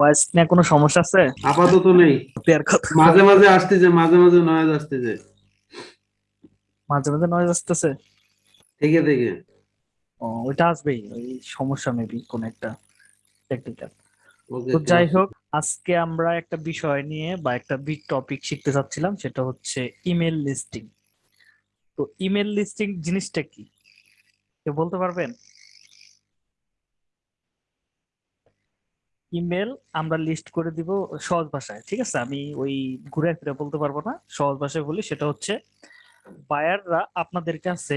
Voice নিয়ে কোনো সমস্যা আছে? আপাতত নেই। মাঝে মাঝে আসতেছে মাঝে মাঝে নয়েজ আসতেছে। মাঝে মাঝে নয়েজ আসতেছে? ওইটা আসবেই। ওই সমস্যা মেবি কোন একটা টেকনিক্যাল তো যাই হোক আজকে আমরা একটা বিষয় নিয়ে বা একটা বিগ টপিক শিখতে চাচ্ছিলাম সেটা হচ্ছে ইমেল লিস্টিং তো ইমেল লিস্টিং জিনিসটা কি? কেউ বলতে পারবেন? ইমেল আমরা লিস্ট করে দিব সহজ ভাষায়, ঠিক আছে? আমি ওই ঘুরে ফিরে বলতে পারব না। সহজ ভাষায় বলি, সেটা হচ্ছে, বায়াররা আপনাদের কাছে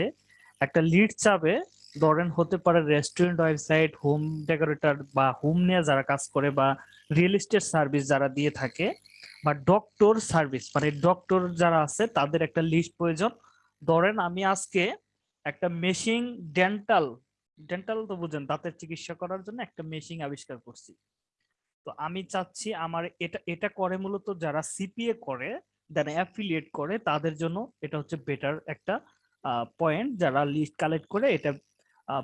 একটা লিড চাবে। ধরেন হতে পারে রেস্টুরেন্ট ওয়েবসাইট হোম ডেকোরেটর বা হোম নিয়ে যারা কাজ করে বা রিয়েল এস্টেট সার্ভিস যারা দিয়ে থাকে বা ডক্টর সার্ভিস মানে ডক্টর যারা আছে, তাদের একটা লিস্ট প্রয়োজন। ধরেন আমি আজকে একটা মেশিন ডেন্টাল ডেন্টাল তো বুঝেন, দাঁতের চিকিৎসা করার জন্য একটা মেশিন আবিষ্কার করছি। তো আমি চাচ্ছি আমার এটা এটা করে মূলত যারা সিপিএ করে যারা অ্যাফিলিয়েট করে, তাদের জন্য এটা হচ্ছে বেটার একটা পয়েন্ট যারা লিস্ট কালেক্ট করে, এটা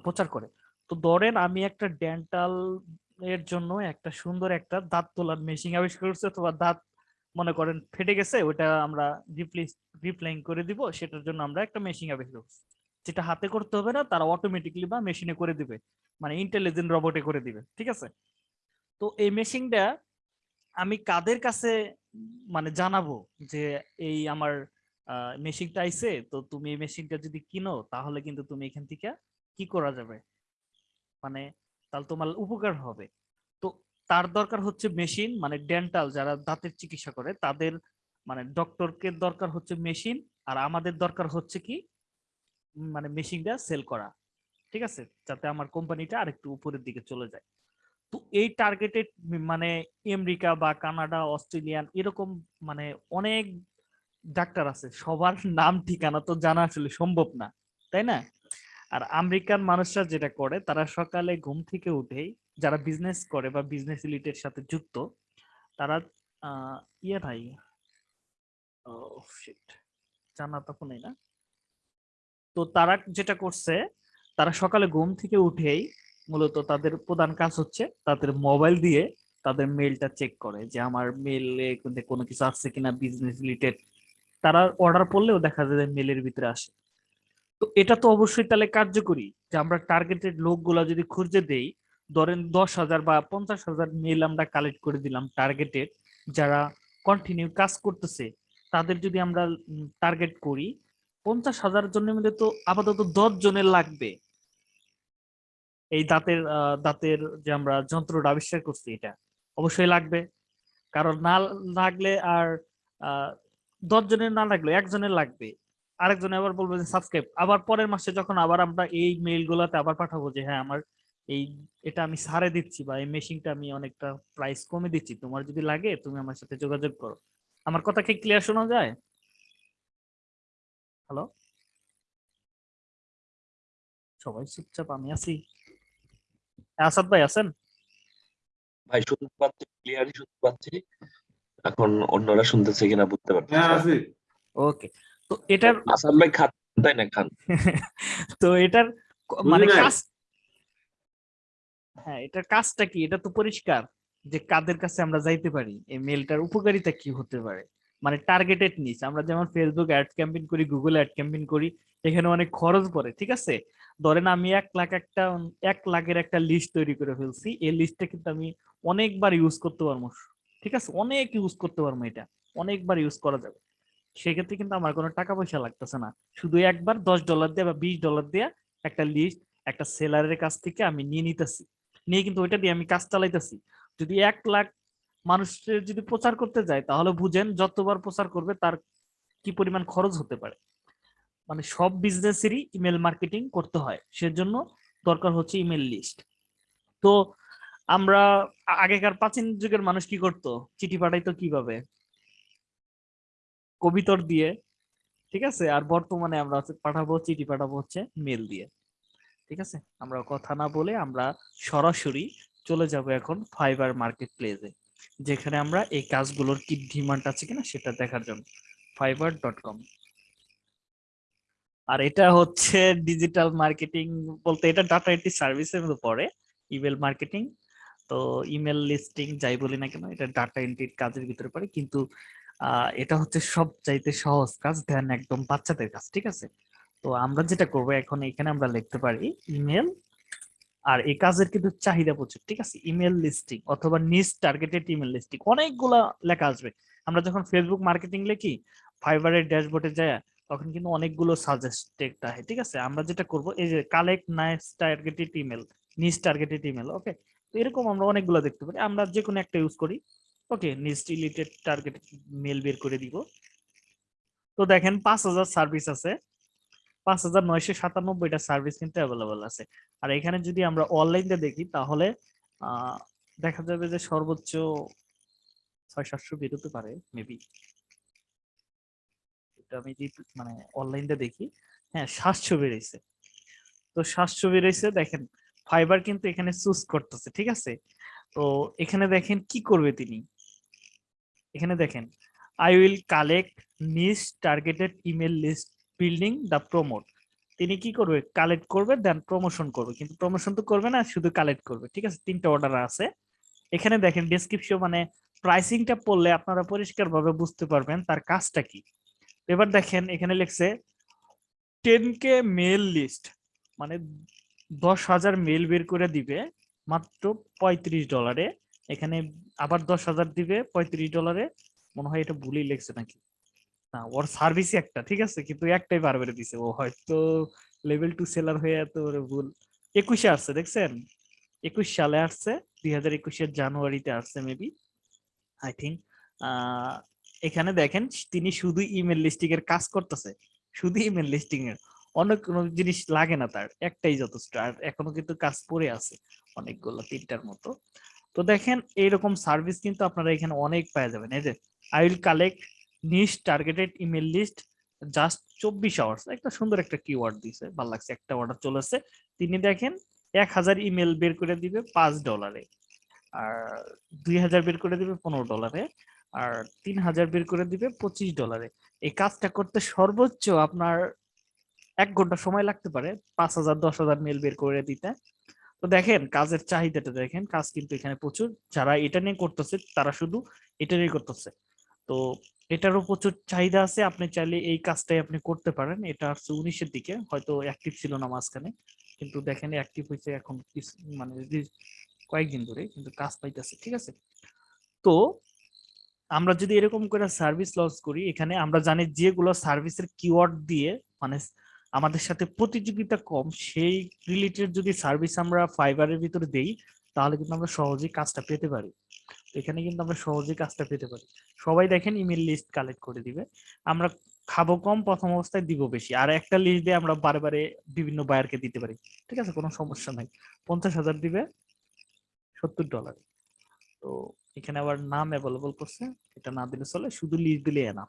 প্রচার করে। তো ধরেন আমি একটা ডেন্টাল এর জন্য একটা সুন্দর একটা দাঁত তোলার মেশিন আবিষ্কার করছি, অথবা দাঁত মনে করেন ফেটে গেছে, ওটা আমরা রিপ্লেস রিপ্লাইং করে দিব, সেটার জন্য আমরা একটা মেশিন আবিষ্কার করছি। যেটা হাতে করতে হবে না, তারা অটোমেটিকলি বা মেশিনে করে দিবে। মানে ইন্টেলিজেন্ট রোবটে করে দিবে, ঠিক আছে? তো এই মেশিনটা আমি কাদের কাছে মানে জানাব যে এই আমার মেশিনটা আইছে, তো তুমি এই মেশিনটা যদি কিনো, তাহলে কিন্তু তুমি এখান থেকে কি করা যাবে? মানে তাহলে তোমার উপকার হবে। তো তার দরকার হচ্ছে মেশিন মানে ডেন্টাল যারা দাঁতের চিকিৎসা করে, তাদের মানে ডক্টরকে দরকার হচ্ছে মেশিন আর আমাদের দরকার হচ্ছে কি মানে মেশিনটা সেল করা। ঠিক আছে? যাতে আমার কোম্পানিটা আরেকটু উপরের দিকে চলে যায়। তো এই টার্গেটেড মানে আমেরিকা বা কানাডা, অস্ট্রেলিয়ান এরকম মানে অনেক ডাক্তার আছে। সবার নাম ঠিকানা তো জানা আসলে সম্ভব না, তাই না? আর আমেরিকান মানুষরা যেটা করে, তারা সকালে ঘুম থেকে উঠেই যারা বিজনেস করে বা বিজনেস রিলেটেড সাথে যুক্ত, তারা ইয়ে ভাই জানা তখন না। তো তারা যেটা করছে, তারা সকালে ঘুম থেকে উঠেই মূলত তাদের প্রধান কাজ হচ্ছে তাদের মোবাইল দিয়ে তাদের মেলটা চেক করে যে আমার মেলে কোনো কিছু আসছে কিনা বিজনেস রিলেটেড তারা অর্ডার করলেও দেখা যায় মেলের ভিতরে আসে। তো এটা তো অবশ্যই তাহলে কার্যকরী যে আমরা টার্গেটেড লোকগুলা যদি খুঁজে দেই, ধরেন দশ হাজার বা পঞ্চাশ হাজার মেল আমরা কালেক্ট করে দিলাম টার্গেটেড যারা কন্টিনিউ কাজ করতেছে, তাদের যদি আমরা টার্গেট করি, পঞ্চাশ হাজার জনের মধ্যে তো আপাতত দশ জনের লাগবে। এই দাঁতের দাঁতের যে আমরা যন্ত্রটা আবিষ্কার করছি এটা অবশ্যই লাগবে। কারণ না লাগলে আর দশ জনের না লাগলে একজনের লাগবে। আরেকজন আবার বলবে যে সাবস্ক্রাইব। আবার পরের মাসে যখন আবার আমরা এই মেইল গুলাতে আবার পাঠাবো যে হ্যাঁ আমার এই, এটা আমি সারে দিচ্ছি বা এই মেশিনটা আমি অনেকটা প্রাইস কমে দিচ্ছি, তোমার যদি লাগে তুমি আমার সাথে যোগাযোগ করো। আমার কথা কি ক্লিয়ার শোনা যায়? হ্যালো সবাই চুপচাপ, আমি আছি। আসাদ ভাই আছেন? ভাই শুনতে পাচ্ছি ক্লিয়ারই শুনতে পাচ্ছি। এখন অন্যরা শুনতেছে কিনা বুঝতে পারছি হ্যাঁ আছে ওকে তো এটার আসাম ভাই খান তাই না খান? তো এটার মানে কাজ হ্যাঁ এটার কাজটা কি? এটা তো পরিষ্কার যে কাদের কাছে আমরা যাইতে পারি। এই মেলটার উপকারিতা কি হতে পারে? মানে টার্গেটেড নিস আমরা যেমন ফেসবুক অ্যাড ক্যাম্পেইন করি গুগল অ্যাড ক্যাম্পেইন করি এখানে অনেক খরচ পড়ে ঠিক আছে? ধরেন আমি এক লাখ একটা, এক লাখের একটা লিস্ট তৈরি করে ফেলছি। এই লিস্টটা কিন্তু আমি অনেকবার ইউজ করতে পারব। ঠিক আছে? অনেক ইউজ করতে পারব এটা। অনেকবার ইউজ করা যাবে। সেক্ষেত্রে কিন্তু আমার কোনো টাকা পয়সা লাগতেছে না। শুধু একবার দশ ডলার দিয়ে বা বিশ ডলার দিয়ে একটা লিস্ট একটা সেলারের কাছ থেকে আমি নিয়ে নিতেছি। নিয়ে কিন্তু ওইটা দিয়ে আমি কাজ চালাইতেছি। যদি এক লাখ মানুষের যদি প্রচার করতে যায়, তাহলে বুঝেন যতবার প্রচার করবে তার কি পরিমাণ খরচ হতে পারে। মানে সব বিজনেসেরই ইমেল মার্কেটিং করতে হয়। সেজন্য দরকার হচ্ছে ইমেল লিস্ট তো আমরা আগেকার প্রাচীন যুগের মানুষ কি করতো? চিঠি পাঠাইতো কীভাবে? কবিতর দিয়ে, ঠিক আছে? আর বর্তমানে আমরা পাঠাবো, চিঠি পাঠাবো হচ্ছে মেল দিয়ে। ঠিক আছে? আমরা কথা না বলে আমরা সরাসরি চলে যাব এখন ফাইবার মার্কেট প্লেসে যেখানে আমরা এই কাজগুলোর কি ডিমান্ড আছে কিনা সেটা দেখার জন্য। ফাইবার ডট কম আর এটা হচ্ছে ডিজিটাল মার্কেটিং বলতে এটা ডাটা এন্ট্রি সার্ভিসের মধ্যে পড়ে ইমেল মার্কেটিং তো ইমেল লিস্টিং যাই বলি না কেন, এটা ডাটা এন্ট্রির কাজের ভিতরে পড়ে। কিন্তু এটা হচ্ছে সব চাইতে সহজ কাজ ধ্যান একদম বাচ্চাদের কাজ, ঠিক আছে? তো আমরা যেটা করব, এখন এখানে আমরা লিখতে পারি ইমেল আর এই কাজের কিন্তু চাহিদা প্রচুর, ঠিক আছে? ইমেল লিস্টিং অথবা নিজ টার্গেটেড ইমেল লিস্টিং অনেকগুলা লেখা আসবে। আমরা যখন ফেসবুক মার্কেটিং লিখি ফাইবারের ড্যাশবোর্ডে যায় তখন কিন্তু অনেকগুলো সাজেস্টেড আহে, ঠিক আছে? আমরা যেটা করব, এই যে কালেক্ট নাইস টার্গেটেড ইমেল নিজ টার্গেটেড ইমেল ওকে তো এরকম আমরা অনেকগুলো দেখতে পারি। আমরা যে কোনো একটা ইউজ করি ওকে নিজ রিলেটেড টার্গেটেড মেল বের করে দিব। তো দেখেন পাঁচ হাজার সার্ভিস আছে। পাঁচ হাজার নয়শো সাতানব্বইটা সার্ভিস কিন্তু অ্যাভেলেবল আছে। আর এখানে যদি আমরা অনলাইনে দেখি, তাহলে দেখা যাবে যে সর্বোচ্চ ছয় সাতশো বেরোতে পারে মেবি আমি মানে অনলাইনে দেখি। হ্যাঁ সাতশো বেড়েছে। তো সাতশো বেড়েছে, দেখেন ফাইবার কিন্তু এখানে চুজ করতেছে, ঠিক আছে? তো এখানে দেখেন, কি করবে তিনি? এখানে দেখেন I will collect niche targeted email list building the promote তিনি কি করবে? কালেক্ট করবে দেন প্রমোশন করবে। কিন্তু প্রমোশন তো করবে না, শুধু কালেক্ট করবে, ঠিক আছে? তিনটা অর্ডার আছে। এখানে দেখেন ডেসক্রিপশন মানে প্রাইসিংটা পড়লে আপনারা পরিষ্কারভাবে বুঝতে পারবেন তার কাজটা কি। এবার দেখেন, এখানে লিখছে টেন কে মেল লিস্ট মানে দশ হাজার মেল বের করে দিবে মাত্র পঁয়ত্রিশ ডলারে এখানে আবার দশ হাজার দিবে পঁয়ত্রিশ ডলারে মনে হয় এটা ভুলই লেখছে নাকি? না, ওর সার্ভিসই একটা, ঠিক আছে? কিন্তু একটাই বার বেড়ে দিছে। ও হয়তো লেভেল টু সেলার হয়ে এত ভুল। একুশে আসছে, দেখছেন? একুশ সালে আসছে, দুই হাজার একুশের জানুয়ারিতে আসছে মেবি আই থিঙ্ক এখানে দেখেন, তিনি শুধু ইমেল লিস্টিং এর কাজ করতেছে। শুধু ইমেল লিস্টিং এর। অন্য কোনো জিনিস লাগে না তার, একটাই যথেষ্ট। আর এখনও কিন্তু কাজ পড়ে আছে অনেকগুলো, তিনটার মতো। তো দেখেন, এইরকম সার্ভিস কিন্তু আপনারা এখানে অনেক পাওয়া যাবেন। এই যে I will collect niche targeted email list just চব্বিশ আওয়ার্স একটা সুন্দর একটা কিওয়ার্ড দিছে, ভালো লাগছে। একটা অর্ডার চলেছে। তিনি দেখেন, এক হাজার ইমেল বের করে দিবে পাঁচ ডলারে আর দুই হাজার বের করে দিবে পনেরো ডলারে আর তিন হাজার বের করে দিবে পঁচিশ ডলারে এই কাজটা করতে সর্বোচ্চ আপনার এক ঘণ্টা সময় লাগতে পারে পাঁচ হাজার দশ হাজার মেল বের করে দিতে। তো দেখেন, কাজের চাহিদাটা দেখেন, কাজ কিন্তু এখানে প্রচুর। যারা এটা নিয়ে করতেছে, তারা শুধু এটা নিয়ে করতেছে। তো এটারও প্রচুর চাহিদা আছে, আপনি চাইলে এই কাজটাই আপনি করতে পারেন। এটা হচ্ছে উনিশের দিকে, হয়তো অ্যাক্টিভ ছিল না মাঝখানে। কিন্তু দেখেন অ্যাক্টিভ হয়েছে এখন মানে কয়েকদিন ধরে, কিন্তু কাজ পাইতেছে, ঠিক আছে? তো আমরা যদি এরকম করে সার্ভিস লঞ্চ করি, এখানে আমরা জানি যেগুলো সার্ভিসের কিওয়ার্ড দিয়ে মানে আমাদের সাথে প্রতিযোগিতা কম, সেই রিলেটেড যদি সার্ভিস আমরা ফাইবারের ভিতরে দেই, তাহলে কিন্তু আমরা সহজেই কাজটা পেতে পারি। এখানে কিন্তু আমরা সহজেই কাজটা পেতে পারি। সবাই দেখেন ইমেল লিস্ট কালেক্ট করে দিবে। আমরা খাব কম, প্রথম অবস্থায় দিব বেশি। আর একটা লিস্ট দিয়ে আমরা বারে বিভিন্ন বায়ারকে দিতে পারি। ঠিক আছে? কোনো সমস্যা নাই। পঞ্চাশ হাজার দিবে, সত্তর ডলার তো এখানে আবার নাম অ্যাভেলেবল করছে, এটা না দিলে চলে, শুধু লিস্ট দিলে না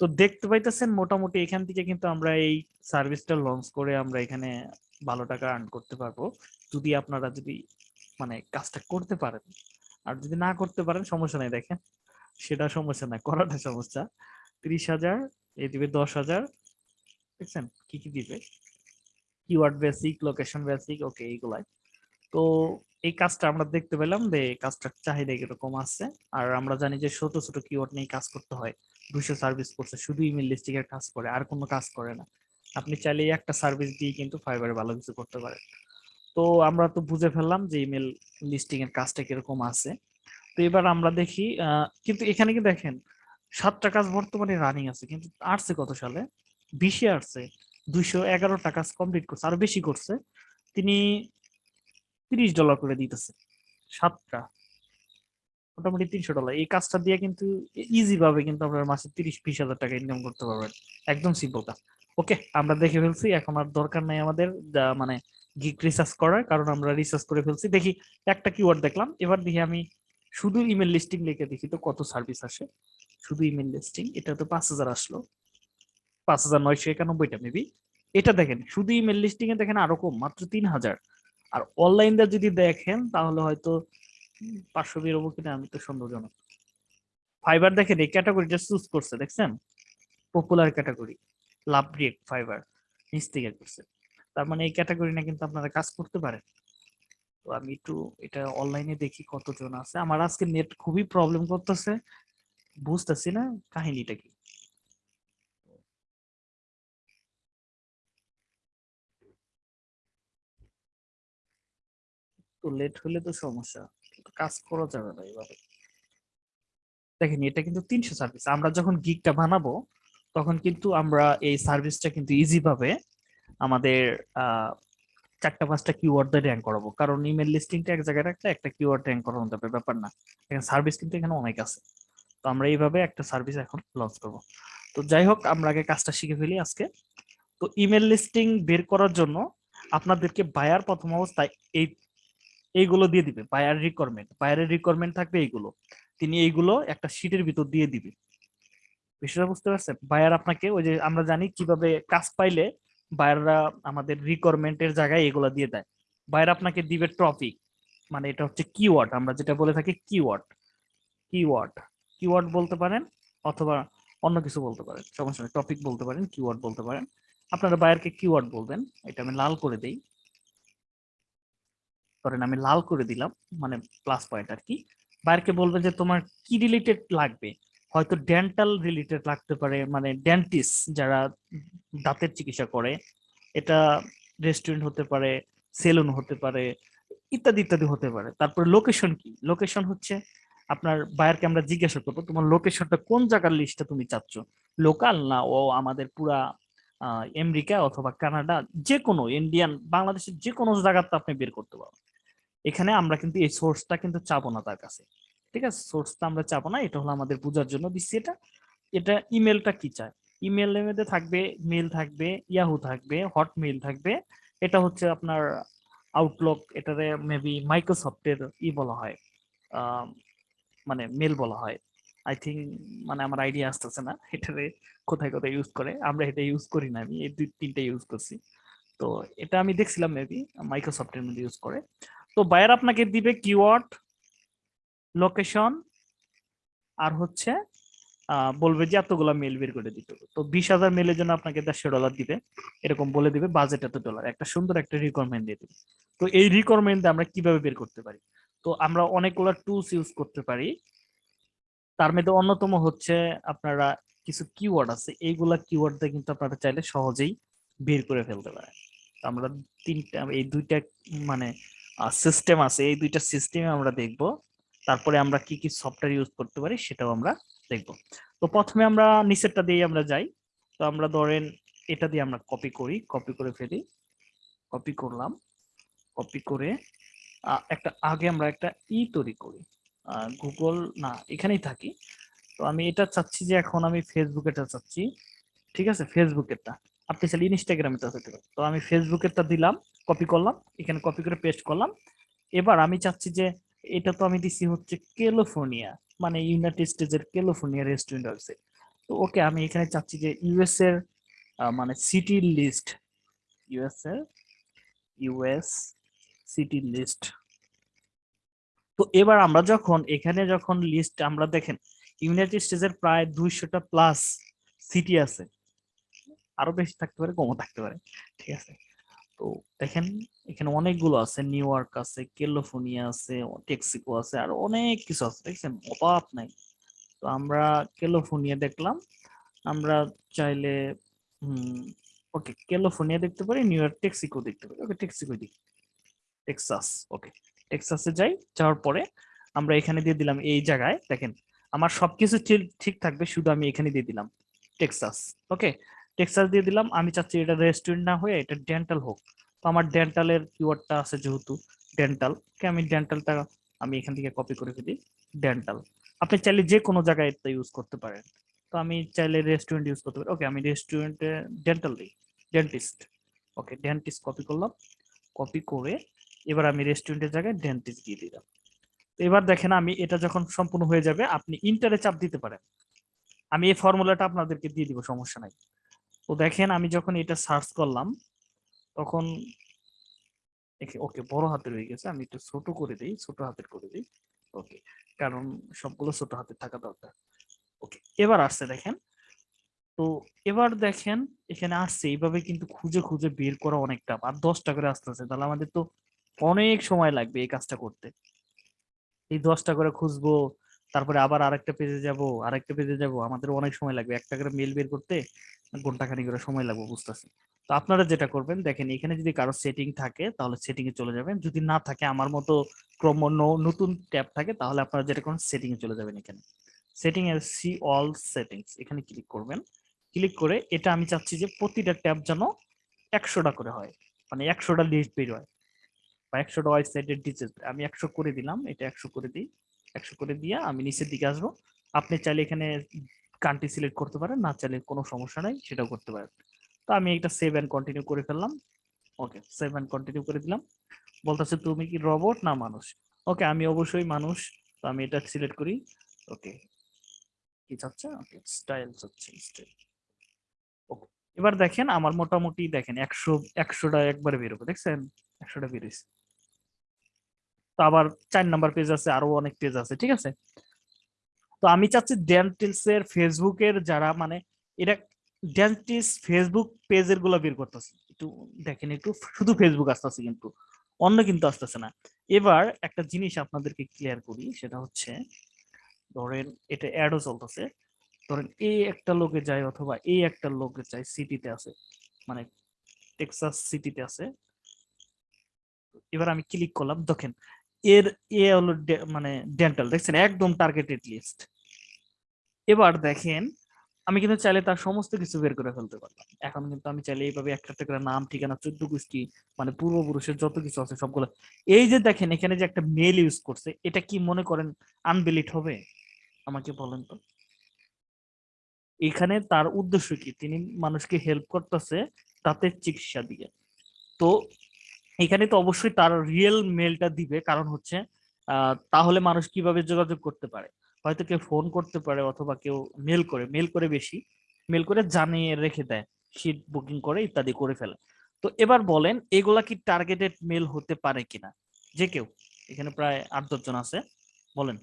তো দেখতে পাইতেছেন মোটামুটি এখান থেকে কিন্তু আমরা এই সার্ভিসটা লঞ্চ করে আমরা এখানে ভালো টাকা আর্ন করতে পারব। যদি আপনারা যদি মানে কাজটা করতে পারেন, আর যদি না করতে পারেন, সমস্যা নাই, দেখেন। সেটা সমস্যা নাই, করাটা সমস্যা। ত্রিশ হাজার, এ দিবে দশ হাজার, দেখছেন? কি কি দিবে? Keyword basic location basic okay এইগুলাই। তো এই কাজটা আমরা দেখতে পেলাম যে কাজটার চাহিদা কীরকম আছে। আর আমরা জানি যে ছোট ছোট কিওয়ার্ড নিয়ে কাজ করতে হয়। দুশো সার্ভিস করছে শুধু ইমেল লিস্টিং এর কাজ করে, আর কোনো কাজ করে না। আপনি চাইলে একটা সার্ভিস দিয়ে কিন্তু ফাইবারে ভালো কিছু করতে পারেন। তো আমরা তো বুঝে ফেললাম যে ইমেল লিস্টিং এর কাজটা কীরকম আছে। তো এবার আমরা দেখি কিন্তু এখানে কি দেখেন, সাতটা কাজ বর্তমানে রানিং আছে, কিন্তু আসছে কত সালে? বিশে আসছে। দুইশো এগারোটা কাজ কমপ্লিট করছে, আরও বেশি করছে। তিনি তিরিশ ডলার করে দিতেছে। সাতটা। মোটামুটি তিনশো ডলার এই কাজটা দিয়ে কিন্তু ইজি ভাবে কিন্তু আপনার মাসে তিরিশ, বিশ হাজার টাকা ইনকাম করতে পারবেন একদম সিম্পল কাজ ওকে আমরা দেখে ফেলছি। এখন আর দরকার নাই আমাদের মানে গিক রিসার্চ করার, কারণ আমরা রিসার্চ করে ফেলছি। দেখি, একটা কিওয়ার্ড দেখলাম। এবার দেখি আমি শুধু ইমেল লিস্টিং লিখে দেখি তো কত সার্ভিস আসে। শুধু ইমেল লিস্টিং এটা তো পাঁচ হাজার আসলো। পাঁচ হাজার নয়শো একানব্বইটা মেবি এটা দেখেন, শুধু ইমেল লিস্টিং এ দেখেন আরও কম, মাত্র তিন হাজার। আর অনলাইনটা যদি দেখেন, তাহলে হয়তো পাঁচশো বেরোবো কিনা, আমি তো সন্দেহজনক। ফাইবার দেখেন, এই ক্যাটাগরিটা চুজ করছে, দেখছেন? Popular category love react Fiverr নিচ থেকে করছে। তার মানে এই ক্যাটাগরি না কিন্তু আপনারা কাজ করতে পারেন। তো আমি একটু এটা অনলাইনে দেখি কতজন আছে। আমার আজকে নেট খুবই প্রবলেম করতেছে। বুঝতেছি না কাহিনীটা কি। তো লেট হলে তো সমস্যা কাজ করা যাবে না এইভাবে দেখেন, এটা কিন্তু তিনশো সার্ভিস আমরা যখন গিগটা বানাবো, তখন কিন্তু আমরা এই সার্ভিসটা কিন্তু ইজি ভাবে আমাদের চারটা, পাঁচটা কিওয়ার্ড দিয়ে র্যাঙ্ক করাবো। কারণ ইমেল লিস্টিংটা এক জায়গায় রাখলে একটা কিওয়ার্ড র্যাঙ্ক করানো যাবে, ব্যাপার না। এখানে সার্ভিস কিন্তু এখানে অনেক আছে। তো আমরা এইভাবে একটা সার্ভিস এখন লঞ্চ করব। তো যাই হোক, আমরা আগে কাজটা শিখে ফেলি আজকে। তো ইমেল লিস্টিং বের করার জন্য আপনাদেরকে বায়ার প্রথম অবস্থায় এই এইগুলো দিয়ে দিবে বায়ার রিকোয়ারমেন্ট বায়ারের রিকোয়ারমেন্ট থাকবে এইগুলো। তিনি এইগুলো একটা শিটের ভিতর দিয়ে দিবে। বিষয়টা বুঝতে পারছেন? বায়ার আপনাকে ওই যে আমরা জানি কীভাবে কাজ পাইলে বায়াররা আমাদের রিকোয়ারমেন্টের জায়গায় এগুলো দিয়ে দেয়। বায়ার আপনাকে দিবে টপিক মানে এটা হচ্ছে কিওয়ার্ড আমরা যেটা বলে থাকি কিওয়ার্ড কিওয়ার্ড কিওয়ার্ড বলতে পারেন অথবা অন্য কিছু বলতে পারেন। সমস্যা টপিক বলতে পারেন কিওয়ার্ড বলতে পারেন। আপনারা বায়ারকে কিওয়ার্ড বলবেন, এটা আমি লাল করে দেই। ধরেন আমি লাল করে দিলাম মানে প্লাস পয়েন্ট আর কি বায়ারকে বলবে যে, তোমার কি রিলেটেড লাগবে? হয়তো ডেন্টাল রিলেটেড লাগতে পারে মানে ডেন্টিস্ট যারা দাঁতের চিকিৎসা করে, এটা রেস্টুরেন্ট হতে পারে সেলুন হতে পারে, ইত্যাদি ইত্যাদি হতে পারে। তারপরে লোকেশন কি? লোকেশন হচ্ছে আপনার বায়ারকে আমরা জিজ্ঞাসা করব, তোমার লোকেশনটা কোন জায়গার লিস্টটা তুমি চাচ্ছ? লোকাল না, ও আমাদের পুরা আমেরিকা অথবা কানাডা যে কোনো ইন্ডিয়ান বাংলাদেশের যে কোনো জায়গাতে আপনি বের করতে পারবেন। এখানে আমরা কিন্তু এই সোর্সটা কিন্তু চাবো না তার কাছে। ঠিক আছে? সোর্সটা আমরা চাবো না, এটা হলো আমাদের বোঝার জন্য দিচ্ছি এটা। এটা ইমেলটা কি চায়? ইমেলের মধ্যে থাকবে মেল থাকবে ইয়াহু থাকবে হটমেল থাকবে। এটা হচ্ছে আপনার আউটলুক এটারে মেবি মাইক্রোসফটের ই বলা হয় মানে মেল বলা হয়। আই থিঙ্ক মানে আমার আইডিয়া আসতেছে না, এটারে কোথায় কোথায় ইউজ করে। আমরা এটা ইউজ করি না আমি, এই দুই তিনটা ইউজ করছি। তো এটা আমি দেখছিলাম মেবি মাইক্রোসফটের মধ্যে ইউজ করে। তো বায়ার আপনাকে দিবে কিওয়ার্ড লোকেশন আর হচ্ছে বলবে যে এতগুলা মেল বের করে দিতে তো বিশ হাজার মেলের জন্য আপনাকে দেড়শো ডলার দিবে, এরকম বলে দিবে বাজেট এত ডলার একটা সুন্দর একটা রিকোয়ারমেন্ট দিয়ে দিবে। তো এই রিকোয়ারমেন্ট আমরা কীভাবে বের করতে পারি? তো আমরা অনেকগুলো টুলস ইউজ করতে পারি। তার মধ্যে অন্যতম হচ্ছে আপনারা কিছু কিওয়ার্ড আছে, এইগুলা কিওয়ার্ড দিয়ে কিন্তু আপনারা চাইলে সহজেই বের করে ফেলতে পারেন। আমরা তিনটা, এই দুইটা মানে সিস্টেম আছে। এই দুইটা সিস্টেমে আমরা দেখব। তারপরে আমরা কি কি সফটওয়্যার ইউজ করতে পারি সেটাও আমরা দেখব। তো প্রথমে আমরা নিচেরটা দিয়ে আমরা যাই। তো আমরা ধরেন এটা দিয়ে আমরা কপি করি কপি করে ফেলি। কপি করলাম। কপি করে একটা, আগে আমরা একটা ই তৈরি করি। গুগল না, এখানেই থাকি। তো আমি এটা চাচ্ছি যে এখন আমি ফেসবুকেরটা চাচ্ছি। ঠিক আছে? ফেসবুকেরটা আপনি চাইলে ইনস্টাগ্রামেরটা হতে পারে। তো আমি ফেসবুকেরটা দিলাম কপি করলাম, এখানে কপি করে পেস্ট করলাম। এবার আমি চাচ্ছি যে এটা তো আমি দিছি হচ্ছে ক্যালিফোর্নিয়া মানে ইউনাইটেড স্টেটসের ক্যালিফোর্নিয়া রেস্টুরেন্ট আছে। তো ওকে আমি এখানে চাচ্ছি যে ইউএস এর মানে সিটি লিস্ট ইউএস এর ইউএস সিটি লিস্ট তো এবার আমরা যখন, এখানে যখন লিস্ট আমরা দেখেন ইউনাইটেড স্টেটসের প্রায় দুইশোটা প্লাস সিটি আছে। আরও বেশি থাকতে পারে, কমও থাকতে পারে। ঠিক আছে? তো দেখেন, এখানে অনেকগুলো আছে। নিউ ইয়র্ক আছে ক্যালিফোর্নিয়া আছে টেক্সিকো আছে, আর অনেক কিছু আছে। দেখছেন? অভাব নাই। তো আমরা ক্যালিফোর্নিয়া দেখলাম। আমরা চাইলে ওকে ক্যালিফোর্নিয়া দেখতে পারি নিউ ইয়র্ক টেক্সিকো দেখতে পারি। ওকে টেক্সিকো দিই টেক্সাস ওকে। টেক্সাসে যাই, যাওয়ার পরে আমরা এখানে দিয়ে দিলাম এই জায়গায়। দেখেন, আমার সবকিছু ঠিক থাকবে, শুধু আমি এখানে দিয়ে দিলাম। টেক্সাস ওকে? টেক্সাস দিয়ে দিলাম। আমি চাচ্ছি এটা রেস্টুরেন্ট না হয়ে এটা ডেন্টাল হোক। তো আমার ডেন্টালের কিওয়ার্ডটা আছে যেহেতু ডেন্টাল কে আমি ডেন্টালটা আমি এখান থেকে কপি করে ফেলি ডেন্টাল আপনি চাইলে যে কোনো জায়গায় এটা ইউজ করতে পারেন। তো আমি চাইলে রেস্টুরেন্ট ইউজ করতে পারি। ওকে আমি রেস্টুরেন্টে ডেন্টাল দিই ডেন্টিস্ট ওকে ডেন্টিস্ট কপি করলাম। কপি করে এবার আমি রেস্টুরেন্টের জায়গায় ডেন্টিস্ট দিয়ে দিলাম। তো এবার দেখেন আমি এটা যখন সম্পূর্ণ হয়ে যাবে, আপনি ইন্টারে চাপ দিতে পারেন। আমি এই ফর্মুলাটা আপনাদেরকে দিয়ে দিব, সমস্যা নাই। তো দেখেন আমি যখন এটা সার্চ করলাম, তখন ওকে বড় হাতের হয়ে গেছে। আমি একটু ছোট করে দিই, ছোট হাতের করে দিই। ওকে কারণ সবগুলো ছোট হাতের থাকা দরকার। ওকে এবার আসছে দেখেন। তো এবার দেখেন, এখানে আসছে। এইভাবে কিন্তু খুঁজে খুঁজে বের করা অনেকটা আর দশটা করে আসতেছে তাহলে আমাদের তো অনেক সময় লাগবে এই কাজটা করতে। এই দশটা করে খুঁজবো, তারপরে আবার আরেকটা পেজে যাব, আরেকটা পেজে যাব। আমাদের অনেক সময় লাগবে। একটা করে মেল বের করতে ঘণ্টা খানিক করে সময় লাগবে বুঝতেছি। তো আপনারা যেটা করবেন, দেখেন এখানে যদি কারও সেটিং থাকে, তাহলে সেটিং এ চলে যাবেন। যদি না থাকে, আমার মতো ক্রম নতুন ট্যাব থাকে, তাহলে আপনারা যেটা করেন সেটিং এ চলে যাবেন এখানে। সেটিং এর সি অল সেটিংস এখানে ক্লিক করবেন। ক্লিক করে এটা আমি চাচ্ছি যে প্রতিটা ট্যাব যেন একশোটা করে হয়। মানে একশোটা লিস্ট বের হয়। বা একশোটা ওয়েবসাইটের ডিটেলস আমি একশো করে দিলাম, এটা একশো করে দিই। একশো করে দিয়ে আমি নিচের দিকে আসব। আপনি চাইলে এখানে কান্ট্রি সিলেক্ট করতে পারেন, না চাইলে কোনো সমস্যা নাই, সেটাও করতে পারেন। তো আমি এটা সেভ অ্যান্ড কন্টিনিউ করে ফেললাম। ওকে সেভ অ্যান্ড কন্টিনিউ করে দিলাম। বলতেছে, তুমি কি রবট না মানুষ? ওকে আমি অবশ্যই মানুষ, তো আমি এটা সিলেক্ট করি। ওকে কি চাচ্ছে? ওকে স্টাইল চাচ্ছে স্টাইল ওকে এবার দেখেন, আমার মোটামুটি দেখেন, একশো, একশোটা একবারে বেরোবে, দেখছেন? একশোটা বেরিয়েছে। তো আবার চার নাম্বার পেজ আছে, আরও অনেক পেজ আছে, ঠিক আছে? তো আমি চাচ্ছি ডেন্টিলস এর ফেসবুকের যারা মানে এটা ডেন্টিস ফেসবুক পেজেরগুলো বের করতেছে। একটু দেখেন, একটু শুধু ফেসবুক আসতেছে কিন্তু, অন্য কিন্তু আসতেছে না। এবার একটা জিনিস আপনাদেরকে ক্লিয়ার করি, সেটা হচ্ছে, ধরেন এটা অ্যাডও চলতেছে। ধরেন এই একটা লোকে যায় অথবা এই একটা লোকে যায় সিটিতে আছে মানে টেক্সাস সিটিতে আছে। এবার আমি ক্লিক করলাম, দেখেন, এর, এ হলো মানে ডেন্টাল দেখছেন? একদম টার্গেটেড লিস্ট এবার দেখেন, আমি কিন্তু চাইলে তার সমস্ত কিছু বের করে ফেলতে পারলাম। এখন কিন্তু আমি চাইলে এইভাবে একটা একটা করে নাম, ঠিকানা, চোদ্দ গোষ্ঠী মানে পূর্বপুরুষের যত কিছু আছে সবগুলো। এই যে দেখেন, এখানে যে একটা মেল ইউজ করছে, এটা কি মনে করেন আনবিলিট হবে? আমাকে বলেন তো। এখানে তার উদ্দেশ্য কি? তিনি মানুষকে হেল্প করতেছে তাতে চিকিৎসা দিয়ে। তো এখানে তো অবশ্যই তার রিয়েল মেলটা দিবে, কারণ হচ্ছে তাহলে মানুষ কীভাবে যোগাযোগ করতে পারে? হয়তো কেউ ফোন করতে পারে অথবা কেউ মেল করে মেল করে বেশি মেল করে জানিয়ে রেখে দেয় সিট বুকিং করে ইত্যাদি করে ফেলে। তো এবার বলেন এগুলা কি টার্গেটেড মেল হতে পারে কিনা? যে কেউ এখানে প্রায় আট দশজন আছে বলেন।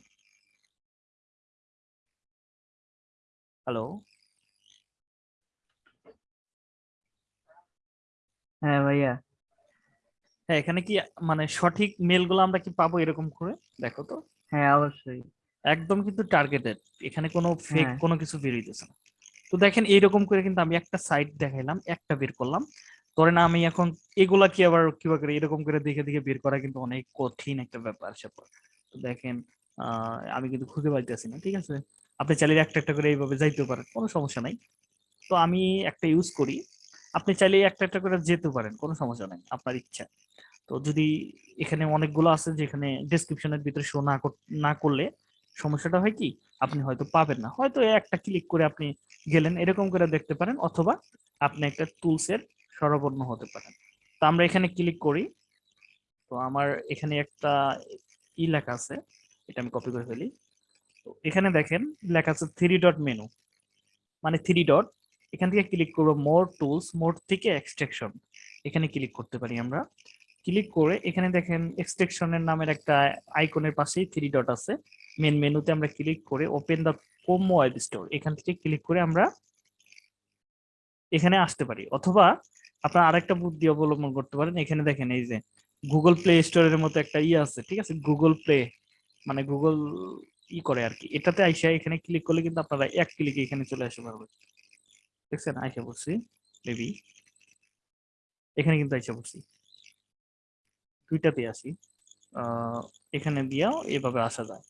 হ্যালো হ্যাঁ ভাইয়া। হ্যাঁ এখানে কি মানে সঠিক মেলগুলো আমরা কি পাবো এরকম করে? দেখো তো। হ্যাঁ অবশ্যই। একদম কিন্তু টার্গেটেড এখানে কোনো ফেক হ্যাঁ। কোনো কিছু বের হইতেছে না। তো দেখেন এইরকম করে কিন্তু আমি একটা সাইট দেখাইলাম একটা বের করলাম। ধরেন আমি এখন এগুলা কি আবার কি করে এরকম করে দেখে দেখে বের করা কিন্তু অনেক কঠিন একটা ব্যাপার স্যাপার। তো দেখেন আহ আমি কিন্তু খুঁজে পাইতেছি না ঠিক আছে? আপনি চাইলে একটা একটা করে এইভাবে যাইতে পারেন কোনো সমস্যা নাই। তো আমি একটা ইউজ করি। আপনি চাইলে একটা একটা করে যেতে পারেন কোনো সমস্যা নাই আপনার ইচ্ছা। তো যদি এখানে অনেকগুলো আছে যেখানে ডেসক্রিপশনের ভিতরে শো না না করলে সমস্যাটা হয় কি? আপনি হয়তো পাবেন না। হয়তো একটা ক্লিক করে আপনি গেলেন, এরকম করে দেখতে পারেন, অথবা আপনি একটা টুলস এর সরবরাহ হতে পারেন। তো আমরা এখানে ক্লিক করি। তো আমার এখানে একটা ই লেখা আছে, এটা আমি কপি করে ফেলি। তো এখানে দেখেন, লেখা আছে থ্রি ডট মেনু মানে থ্রি ডট এখান থেকে ক্লিক করব মোর টুলস মোর থেকে এক্সট্রাকশন এখানে ক্লিক করতে পারি আমরা। ক্লিক করে এখানে দেখেন এক্সট্রাকশনের নামের একটা আইকনের পাশেই থ্রি ডট আছে। মেন মেনুতে আমরা ক্লিক করে ওপেন দ্য কোম ওয়েব স্টোর এখান থেকে ক্লিক করে আমরা এখানে আসতে পারি। অথবা আপনার আরেকটা বুদ্ধি অবলম্বন করতে পারেন। এখানে দেখেন এই যে গুগল প্লে স্টোরের মতো একটা ই আছে, ঠিক আছে? গুগল প্লে মানে গুগল ই করে আর কি এটাতে আইসা এখানে ক্লিক করলে কিন্তু আপনারা এক ক্লিকে এখানে চলে আসতে পারবেন। দেখছেন? আইসা বলছি বেবি এখানে কিন্তু আইসা বলছি দুইটাতে আসি। এখানে দিয়েও এভাবে আসা যায়।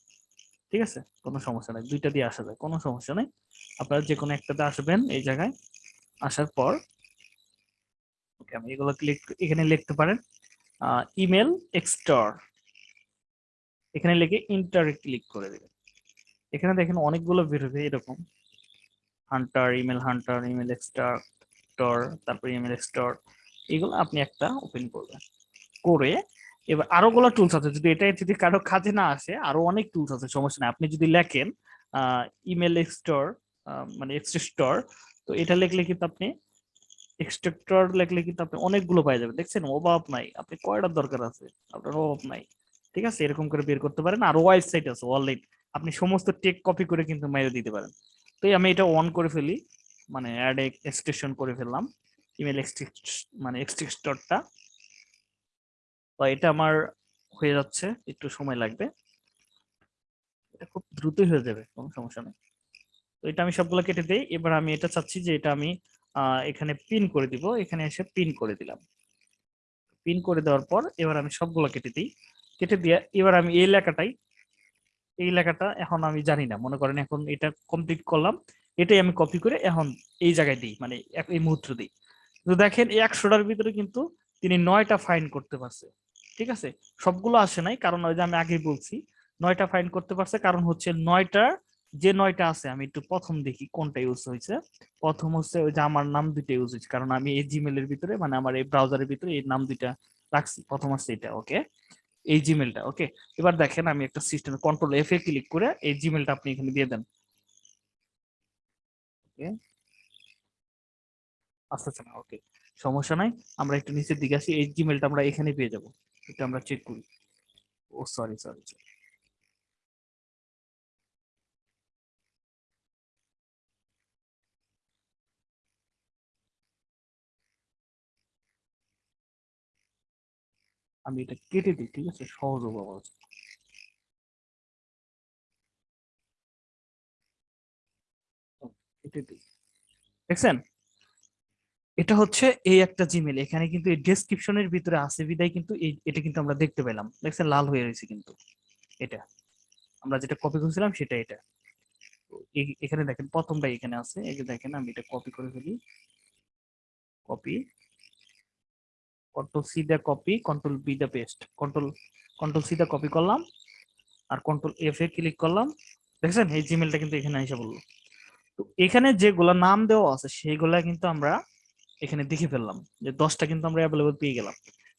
ঠিক আছে? কোনো সমস্যা নাই। দুইটা দিয়ে আসা যায়। কোনো সমস্যা নাই। আপনারা যে কোনো একটাতে আসবেন এই জায়গায়। আসার পর ওকে, আমি এগুলো ক্লিক এখানে লিখতে পারেন। ইমেল এক্সটর এখানে লিখে ইন্টারে ক্লিক করে দেবেন। এখানে দেখেন অনেকগুলো বেরোবে এরকম। Hunter email hunter email extractor তারপর ইমেল এক্সটর এগুলো আপনি একটা ওপেন করবেন। করে এবার আরও গুলো টুলস আছে। যদি এটা যদি কারও কাজে না আসে, আরও অনেক টুলস আছে, সমস্যা নেই। আপনি যদি লেখেন ইমেল এক্সটর মানে এক্সট্রাক্টর তো এটা লিখলে কিন্তু আপনি এক্সট্রাক্টর লিখলে কিন্তু আপনি অনেকগুলো পাই যাবেন। দেখছেন? অভাব নাই। আপনি কয়টার দরকার আছে? আপনার অভাব নাই। ঠিক আছে? এরকম করে বের করতে পারেন। আর ওয়েবসাইট আছে অনলাইন আপনি সমস্ত টেক কপি করে কিন্তু মেরে দিতে পারেন। তো আমি এটা অন করে ফেলি। মানে অ্যাড এক্সটেনশন করে ফেললাম। ইমেল এক্সট্রিক্ট মানে এক্সট্রাক্টরটা তো এটা আমার হয়ে যাচ্ছে, একটু সময় লাগবে। এটা খুব দ্রুতই হয়ে যাবে, কোনো সমস্যা নেই। তো এটা আমি সবগুলো কেটে দেই। এবার আমি এটা চাচ্ছি যে এটা আমি এখানে পিন করে দিব। এখানে এসে পিন করে দিলাম। পিন করে দেওয়ার পর এবার আমি সবগুলো কেটে দিই। কেটে দিয়ে এবার আমি এই লেখাটাই, এই লেখাটা এখন আমি জানি না। মনে করেন এখন এটা কমপ্লিট করলাম। এটাই আমি কপি করে এখন এই জায়গায় দিই মানে এই মুহূর্ত দিই। তো দেখেন একশোটার ভিতরে কিন্তু তিনি নয়টা ফাইন করতে পারছে। ঠিক আছে? সবগুলো আসে নাই, কারণ ওই যে আমি আগে বলছি, নয়টা ফাইন করতে পারছে, কারণ হচ্ছে নয়টা, যে নয়টা আছে, আমি একটু প্রথম দেখি কোনটা ইউজ হয়েছে। প্রথম হচ্ছে ওই যে আমার নাম দুইটা ইউজ হয়েছে, কারণ আমি এই জিমেলের ভিতরে মানে আমার এই ব্রাউজারের ভিতরে এই নাম দুইটা রাখছি, প্রথম হচ্ছে এটা ওকে এই জিমেলটা ওকে এবার দেখেন আমি একটা সিস্টেম কন্ট্রোল এফ এ ক্লিক করে এই জিমেলটা আপনি এখানে দিয়ে দেন। ওকে আসতেছে না ওকে সমস্যা নাই, আমরা একটু নিচের দিকে আসি, এই জিমেলটা আমরা এখানে পেয়ে যাব। এটা আমরা চেক করি। ও সরি সরি আমি এটা কেটে দিই, ঠিক আছে? সহজ জন্য। কেটে দিই। দেখছেন? এটা হচ্ছে এই একটা জিমেল এখানে কিন্তু এই ডেসক্রিপশনের ভিতরে আছে বিদায় কিন্তু এটা কিন্তু আমরা দেখতে পেলাম। দেখছেন, লাল হয়ে রয়েছে কিন্তু এটা। আমরা যেটা কপি করেছিলাম সেটা এটা। এখানে দেখেন প্রথমটা এখানে আছে। এই যে দেখেন, আমি এটা কপি করে ফেলি। কপি কন্ট্রোল সি দা কপি কন্ট্রোল বি দা পেস্ট কন্ট্রোল কন্ট্রোল সি দা কপি করলাম আর কন্ট্রোল এফ এ ক্লিক করলাম। দেখছেন, এই জিমেলটা কিন্তু এখানে এসে বলল তো এখানে যেগুলা নাম দেওয়া আছে, সেইগুলা কিন্তু আমরা এখানে দেখে ফেললাম যে দশটা কিন্তু আমরা অ্যাভেলেবল পেয়ে গেলাম।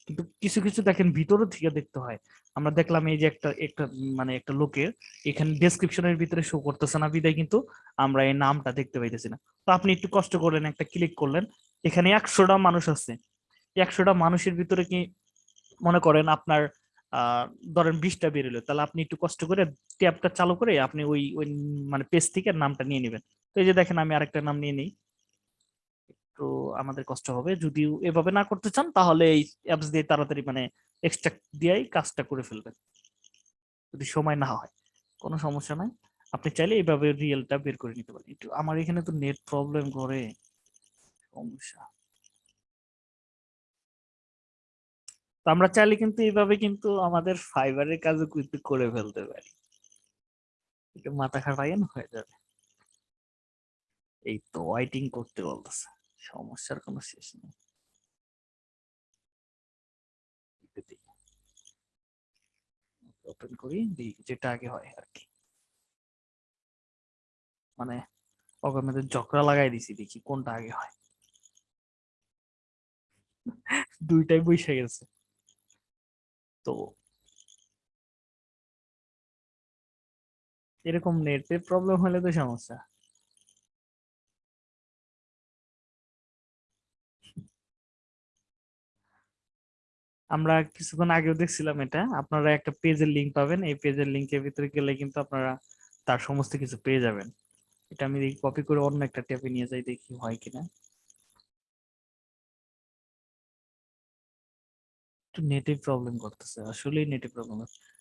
কিন্তু কিছু কিছু দেখেন ভিতরে থেকে দেখতে হয়। আমরা দেখলাম এই যে একটা একটা মানে একটা লোকের এখানে ডেসক্রিপশনের ভিতরে শো করতেছে না বিদায় কিন্তু আমরা এই নামটা দেখতে পাইতেছি না। তো আপনি একটু কষ্ট করলেন, একটা ক্লিক করলেন, এখানে একশোটা মানুষ আছে। একশোটা মানুষের ভিতরে কি মনে করেন আপনার ধরেন বিশটা বেরোলো, তাহলে আপনি একটু কষ্ট করে ট্যাবটা চালু করে আপনি ওই ওই মানে পেজ থেকে নামটা নিয়ে নেবেন। তো এই যে দেখেন আমি আরেকটা নাম নিয়ে নিই। একটু আমাদের কষ্ট হবে। যদি এভাবে না করতে চান, তাহলে এই অ্যাপস দিয়ে তাড়াতাড়ি মানে এক্সট্রাক্ট দিয়েই কাজটা করে ফেলবেন। যদি সময় না হয়। কোনো সমস্যা নাই। আপনি চাইলে এইভাবে রিয়েলটা বের করে নিতে পারেন। একটু আমার এখানে তো নেট প্রবলেম করে। সমস্যা। আমরা চাইলে কিন্তু এইভাবে কিন্তু আমাদের ফাইবারের কাজও কিন্তু করে ফেলতে পারি। একটু মাথা খারাপ হয়ে যাবে। এই তো ওয়াইটিং করতে বলতেছে। সমস্যার কোনো শেষ নেই। ওপেন করি যেটা আগে হয় আর কি মানে ওকে মধ্যে জকরা লাগাই দিছি, দেখি কোনটা আগে হয়। দুইটাই বসে গেছে। তো এরকম নেটের প্রবলেম হলে তো সমস্যা। আমরা কিছুক্ষণ আগেও দেখছিলাম এটা। আপনারা একটা পেজের লিংক পাবেন। এই পেজের লিংকের ভিতরে গেলে কিন্তু আপনারা তার সমস্ত কিছু পেয়ে যাবেন। এটা আমি কপি করে অন্য একটা ট্যাবে নিয়ে যাই, দেখি হয় কিনা। নেটে প্রবলেম করতেছে। আসলেই নেটে প্রবলেম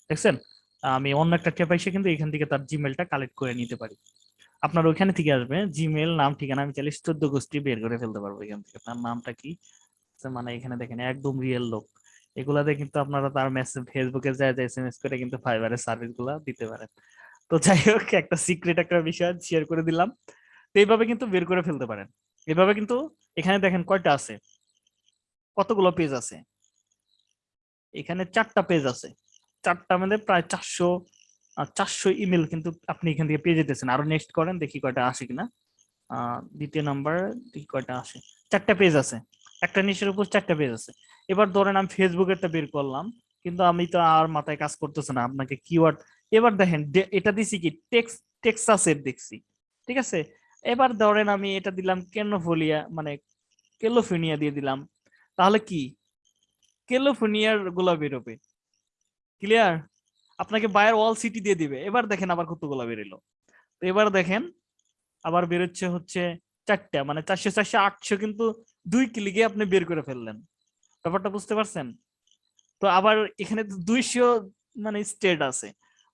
দেখছেন? আমি অন্য একটা ট্যাব এসে কিন্তু এখান থেকে তার জিমেলটা কালেক্ট করে নিতে পারি। আপনার ওইখানে থেকে আসবে। জিমেল নাম, ঠিকানা আমি চাইলে চোদ্দ গোষ্ঠী বের করে ফেলতে পারব এখান থেকে। তার নামটা কি? মানে এখানে দেখেন, একদম রিয়েল লোক। এগুলাতে কিন্তু আপনারা তার মেসেজ ফেসবুকে যায় যে এসএমএস করে কিন্তু ফাইবারের সার্ভিসগুলা দিতে পারেন। তো যাই হোক, একটা সিক্রেট একটা বিষয় শেয়ার করে দিলাম। তো এইভাবে কিন্তু বের করে ফেলতে পারেন। এভাবে কিন্তু এখানে দেখেন কয়টা আছে? কতগুলো পেজ আছে? এখানে চারটা পেজ আছে। চারটা মধ্যে প্রায় চারশো চারশো ইমেল কিন্তু আপনি এখান থেকে পেয়ে যেতেছেন। আরও নেক্সট করেন, দেখি কয়টা আসে কিনা। দ্বিতীয় নাম্বার দেখি কয়টা আসে। চারটা পেজ আছে। একটা নিচের উপর চারটা পেজ আছে। এবার ধরেন আমি ফেসবুকেরটা বের করলাম, কিন্তু আমি তো আর মাথায় কাজ করতেছে না আপনাকে কিওয়ার্ড এবার দেখেন এটা দিছি কি টেক্স টেক্সাসের দেখছি, ঠিক আছে? এবার ধরেন আমি এটা দিলাম কেনোফোলিয়া মানে কেলোফোনিয়া দিয়ে দিলাম, তাহলে কি? কেলোফোনিয়ারগুলা বেরোবে ক্লিয়ার আপনাকে বায়ার ওয়াল সিটি দিয়ে দিবে, এবার দেখেন আবার কতগুলা বেরোলো। তো এবার দেখেন, আবার বেরোচ্ছে হচ্ছে চারটা মানে চারশো চারশো, আটশো কিন্তু দুই ক্লিকে আপনি বের করে ফেললেন। ব্যাপারটা বুঝতে পারছেন? তো আবার এখানে দুইশো মানে স্টেট আছে।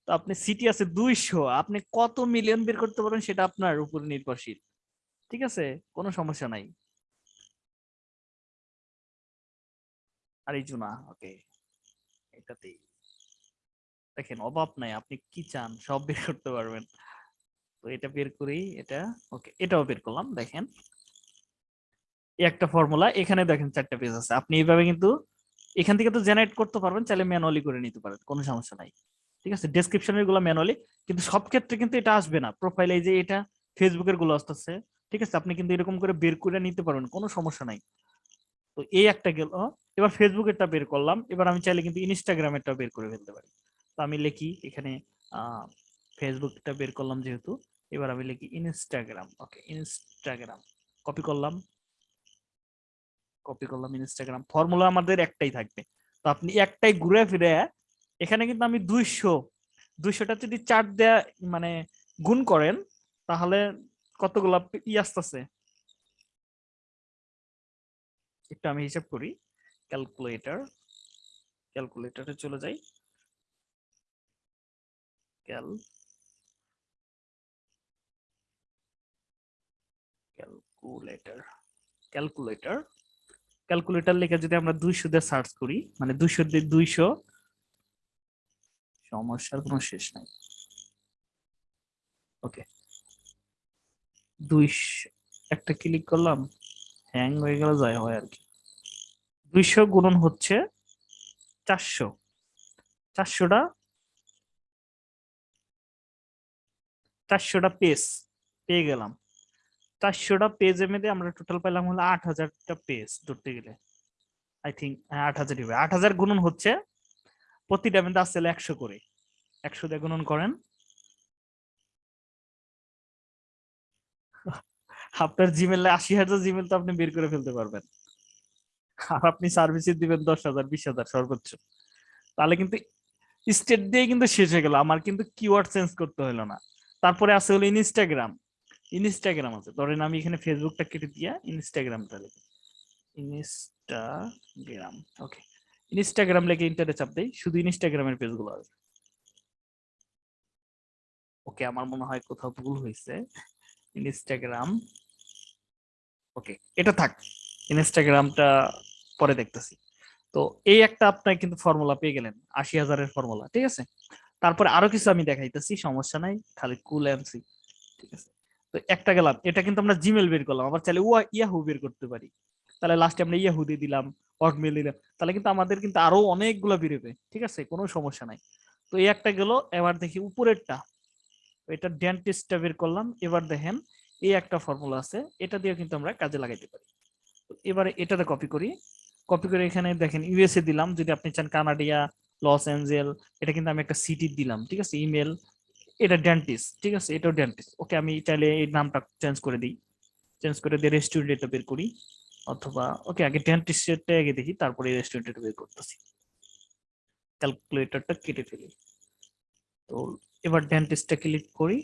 তো আপনি সিটি আছে দুইশো, আপনি কত মিলিয়ন বের করতে পারেন সেটা আপনার উপর নির্ভরশীল। ঠিক আছে? কোনো সমস্যা নাই। আর ওকে এটাতেই। দেখেন, অভাব নাই, আপনি কি চান সব বের করতে পারবেন। তো এটা বের করি, এটা ওকে এটাও বের করলাম, দেখেন। একটা ফর্মুলা এখানে দেখেন চারটা পেজ আছে। আপনি এইভাবে কিন্তু এখান থেকে তো জেনারেট করতে পারবেন, চাইলে ম্যানুয়ালি করে নিতে পারেন, কোনো সমস্যা নাই। ঠিক আছে? ডেসক্রিপশনেরগুলো ম্যানুয়ালি কিন্তু সব ক্ষেত্রে কিন্তু এটা আসবে না। প্রোফাইলে যে এটা ফেসবুকেরগুলো আসতেছে। ঠিক আছে? আপনি কিন্তু এরকম করে বের করে নিতে পারবেন, কোনো সমস্যা নাই। তো এই একটা গেল। এবার ফেসবুকেরটা বের করলাম। এবার আমি চাইলে কিন্তু ইনস্টাগ্রামেরটা বের করে ফেলতে পারি। তো আমি লিখি এখানে ফেসবুকটা বের করলাম যেহেতু। এবার আমি লিখি ইনস্টাগ্রাম ওকে ইনস্টাগ্রাম কপি করলাম। কপি করলাম ইনস্টাগ্রাম ফর্মুলা আমাদের একটাই থাকবে। তো আপনি একটাই ঘুরে ফিরে এখানে কিন্তু আমি দুইশো, দুইশোটা যদি চার দেয়া মানে গুণ করেন, তাহলে কতগুলা ই আসতেছে? একটু আমি হিসাব করি। ক্যালকুলেটর ক্যালকুলেটরে চলে যাই। ক্যাল ক্যালকুলেটর ক্যালকুলেটর ক্যালকুলেটর লিখে যদি আমরা দুইশো দিয়ে সার্চ করি মানে দুইশো দিয়ে দুইশো, সমস্যার কোনো শেষ নাই। ওকে দুইশো, একটা ক্লিক করলাম হ্যাং হয়ে গেল যায় হয় আর কি। দুইশো গুণন হচ্ছে চারশো। চারশোটা চারশোটা পেজ পেয়ে গেলাম। চারশোটা পেজের মধ্যে আমরা টোটাল পেলাম হলো আট হাজারটা পেজ ধরতে গেলে। আই থিঙ্ক হ্যাঁ আট হাজার আট হাজার গুণন হচ্ছে, প্রতিটা মধ্যে আসছে একশো করে। একশো দিয়ে গুণন করেন। আপনার জিমেলে আশি হাজার জিমেল তো আপনি বের করে ফেলতে পারবেন। আর আপনি সার্ভিসে দিবেন দশ হাজার, বিশ হাজার সর্বোচ্চ। তাহলে কিন্তু স্টেট দিয়ে কিন্তু শেষ হয়ে গেল। আমার কিন্তু কিওয়ার্ড চেঞ্জ করতে হলো না। তারপরে আছে হলো ইনস্টাগ্রাম ইনস্টাগ্রাম আছে। ধরেন আমি এখানে ফেসবুকটা কেটে দিয়া ইনস্টাগ্রামটা লিখি। ইনস্টাগ্রাম ওকে ইনস্টাগ্রাম লিখে ইন্টারে চাপ দেই, শুধু ইনস্টাগ্রামের পেজগুলো আসবে। ওকে আমার মনে হয় কোথাও ভুল হয়েছে। ইনস্টাগ্রাম ওকে এটা থাক। ইনস্টাগ্রামটা পরে দেখতেছি। তো এই একটা আপনার কিন্তু ফর্মুলা পেয়ে গেলেন, আশি হাজারের ফর্মুলা ঠিক আছে? তারপরে আরও কিছু আমি দেখাইতেছি, সমস্যা নাই, খালি কুল এমসি ঠিক আছে? তো একটা গেলাম। এটা কিন্তু আমরা জিমেল বের করলাম। আবার চাইলে ওয়া ইয়াহু বের করতে পারি। তাহলে লাস্টে আমরা ইয়াহু দিয়ে দিলাম হটমেল দিলাম। তাহলে কিন্তু আমাদের কিন্তু আরও অনেকগুলো বেরোবে। ঠিক আছে? কোনো সমস্যা নাই। তো এই একটা গেল। এবার দেখি উপরেরটা। এটা ডেন্টিস্টটা বের করলাম। এবার দেখেন, এই একটা ফর্মুলা আছে। এটা দিয়ে কিন্তু আমরা কাজে লাগাইতে পারি। এবারে এটাতে কপি করি। কপি করে এখানে দেখেন ইউএসএ দিলাম। যদি আপনি চান কানাডিয়া লস অ্যাঞ্জেল এটা কিন্তু আমি একটা সিটি দিলাম। ঠিক আছে? ইমেল এটা ডেন্টিস্ট ঠিক আছে? এটাও ডেন্টিস্ট ওকে আমি চাইলে এই নামটা চেঞ্জ করে দিই। চেঞ্জ করে দিয়ে রেস্টুরেন্ট এটা বের করি। অথবা ওকে আগে ডেন্টিস্টটা আগে দেখি, তারপরে রেস্টুরেন্ট এটা বের করতেছি। ক্যালকুলেটরটা কেটে ফেলি। তো এবার ডেন্টিস্টটা ক্লিক করি।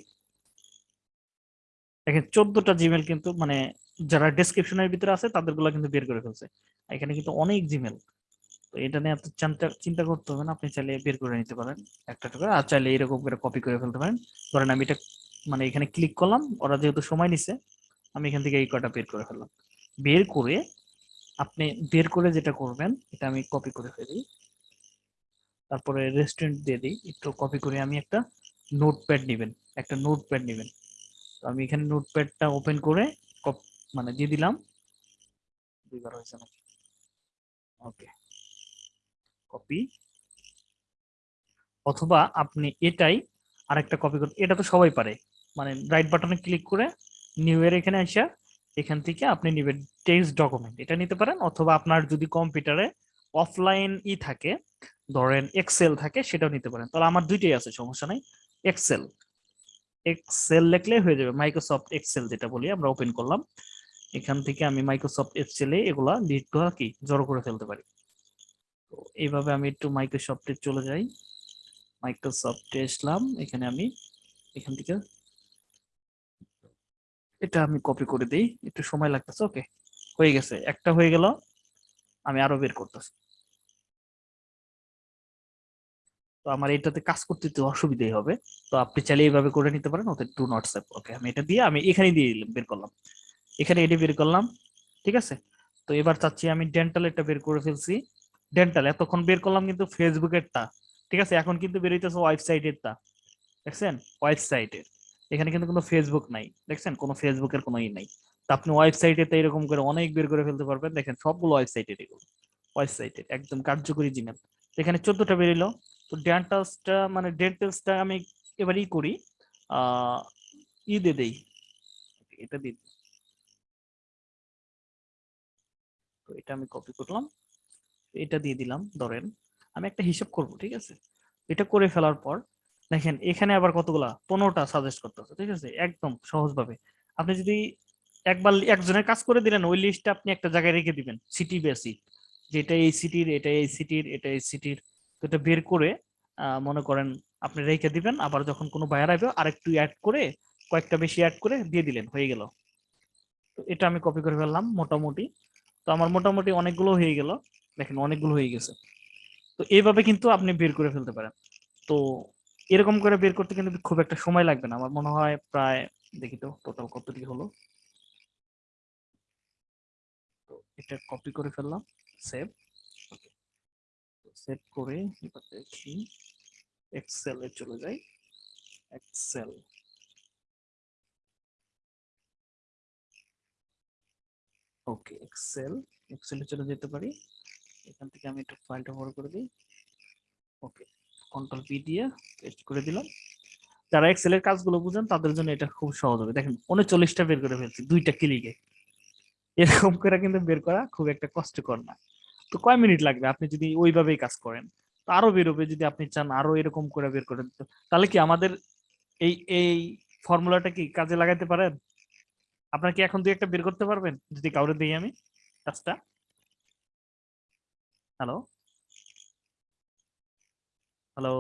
দেখেন, চোদ্দটা জিমেল কিন্তু মানে যারা ডেসক্রিপশনের ভিতরে আছে তাদেরগুলা কিন্তু বের করে ফেলছে। এখানে কিন্তু অনেক জিমেল তো এটা নিয়ে এত চিন্তা চিন্তা করতে হবে না। আপনি চাইলে বের করে নিতে পারেন একটা করে। আর চাইলে এরকম করে কপি করে ফেলতে পারেন। ধরেন আমি এটা মানে এখানে ক্লিক করলাম, ওরা যেহেতু সময় নিছে, আমি এখান থেকে এই কটা বের করে ফেললাম। বের করে আপনি বের করে যেটা করবেন, এটা আমি কপি করে ফেলি। তারপরে রেস্টুরেন্ট দিয়ে দিই, একটু কপি করে আমি একটা নোটপ্যাড নেবেন, একটা নোটপ্যাড নেবেন। তো আমি এখানে নোটপ্যাডটা ওপেন করে মানে দিয়ে দিলাম। দুইবার হয়েছে নাকি? ওকে কপি অথবা আপনি এটাই আরেকটা কপি করতে এটা তো সবাই পারে। মানে রাইট বাটনে ক্লিক করে নিউ এর এখানে আসা, এখান থেকে আপনি নিবেন টেক্সট ডকুমেন্ট এটা নিতে পারেন। অথবা আপনার যদি কম্পিউটারে অফলাইন ই থাকে, ধরেন এক্সেল থাকে, সেটাও নিতে পারেন। তাহলে আমার দুইটাই আছে, সমস্যা নাই। এক্সেল এক্সেল লিখলে হয়ে যাবে। মাইক্রোসফট এক্সেল যেটা বলি, আমরা ওপেন করলাম। এখান থেকে আমি মাইক্রোসফট এক্সেলে এগুলা লিড কি? জড়ো করে ফেলতে পারি। তো এইভাবে আমি একটু মাইক্রোসফটে চলে যাই। মাইক্রোসফটে আসলাম, এখানে আমি এখান থেকে এটা আমি কপি করে দিই। একটু সময় লাগতেছে ওকে হয়ে গেছে, একটা হয়ে গেল, আমি আরও বের করতেছি। তো আমার এটাতে কাজ করতে তো অসুবিধাই হবে। তো আপনি চাইলে এইভাবে করে নিতে পারেন ওতে টু নট ওকে আমি এটা দিয়ে আমি এখানে দিয়ে দিলাম, বের করলাম। এখানে এটি বের করলাম, ঠিক আছে? তো এবার চাচ্ছি আমি ডেন্টাল এটা বের করে ফেলছি। ডেন্টাল এতক্ষণ বের করলাম কিন্তু ফেসবুকেরটা ঠিক আছে? এখন কিন্তু বের হইতেছে ওয়েবসাইটেরটা দেখছেন? ওয়েবসাইটের এখানে কিন্তু কোনো ফেসবুক নাই। দেখছেন? কোনো ফেসবুকের কোনো ই নাই। তো আপনি ওয়েবসাইটে তো এরকম করে অনেক বের করে ফেলতে পারবেন। দেখেন, সবগুলো ওয়েবসাইটের এগুলো। ওয়েবসাইটের একদম কার্যকরী জিমেল এখানে চোদ্দটা বেরিলো। তো ডেন্টালসটা মানে ডেন্টালসটা আমি এবার ই করি। ই দিয়ে দেই। এটা দিই। তো এটা আমি কপি করলাম। এটা দিয়ে দিলাম, ধরেন। আমি একটা হিসাব করব, ঠিক আছে? এটা করে ফেলার পর, দেখেন, এখানে আবার কতগুলা? পনেরোটা সাজেস্ট করতেছে, ঠিক আছে? একদম সহজভাবে। আপনি যদি একবার একজনের কাজ করে দিলেন, ওই লিস্টটা আপনি একটা জায়গায় রেখে দিবেন সিটি বেসিক যেটা এই সিটির এটা এই সিটির এটা এই সিটির তো এটা বের করে মনে করেন আপনি রেখে দিবেন, আবার যখন কোনো বায়ার আসবে, আরেকটু অ্যাড করে, কয়েকটা বেশি অ্যাড করে দিয়ে দিলেন, হয়ে গেল। তো এটা আমি কপি করে ফেললাম, মোটামুটি। তো আমার মোটামুটি অনেকগুলো হয়ে গেল। দেখেন অনেকগুলো হয়ে গেছে। তো এইভাবে কিন্তু আপনি বের করে ফেলতে পারেন। তো এরকম করে বের করতে কিন্তু খুব একটা সময় লাগবে না। আমার মনে হয় প্রায়, দেখি তো টোটাল কতটি হলো? তো এটা কপি করে ফেললাম সেভ সেভ করে এবার দেখি এক্সেল চলে যাই। এক্সেল ওকে এক্সেল এক্সেলে চলে যেতে পারি। এখান থেকে আমি একটু ফাইলটা বড় করে দিই। ওকে কন্ট্রোল পি দিয়ে পেস্ট করে দিলাম। যারা এক্সেল এর কাজগুলো বুঝেন, তাদের জন্য এটা খুব সহজ হবে। দেখেন, উনচল্লিশটা বের করে ফেলছি, দুইটা ক্লিকে এরকম করে কিন্তু বের করা খুব একটা কষ্টকর না। তো কয় মিনিট লাগবে? আপনি যদি ওইভাবেই কাজ করেন, তো আরও বেরোবে যদি আপনি চান আরও এরকম করে বের করে দিতে তাহলে কি আমাদের এই এই ফর্মুলাটা কি কাজে লাগাতে পারেন? আপনার কি এখন দুই একটা বের করতে পারবেন? যদি কাউরে দিই আমি, কাজটা? হ্যালো হ্যালো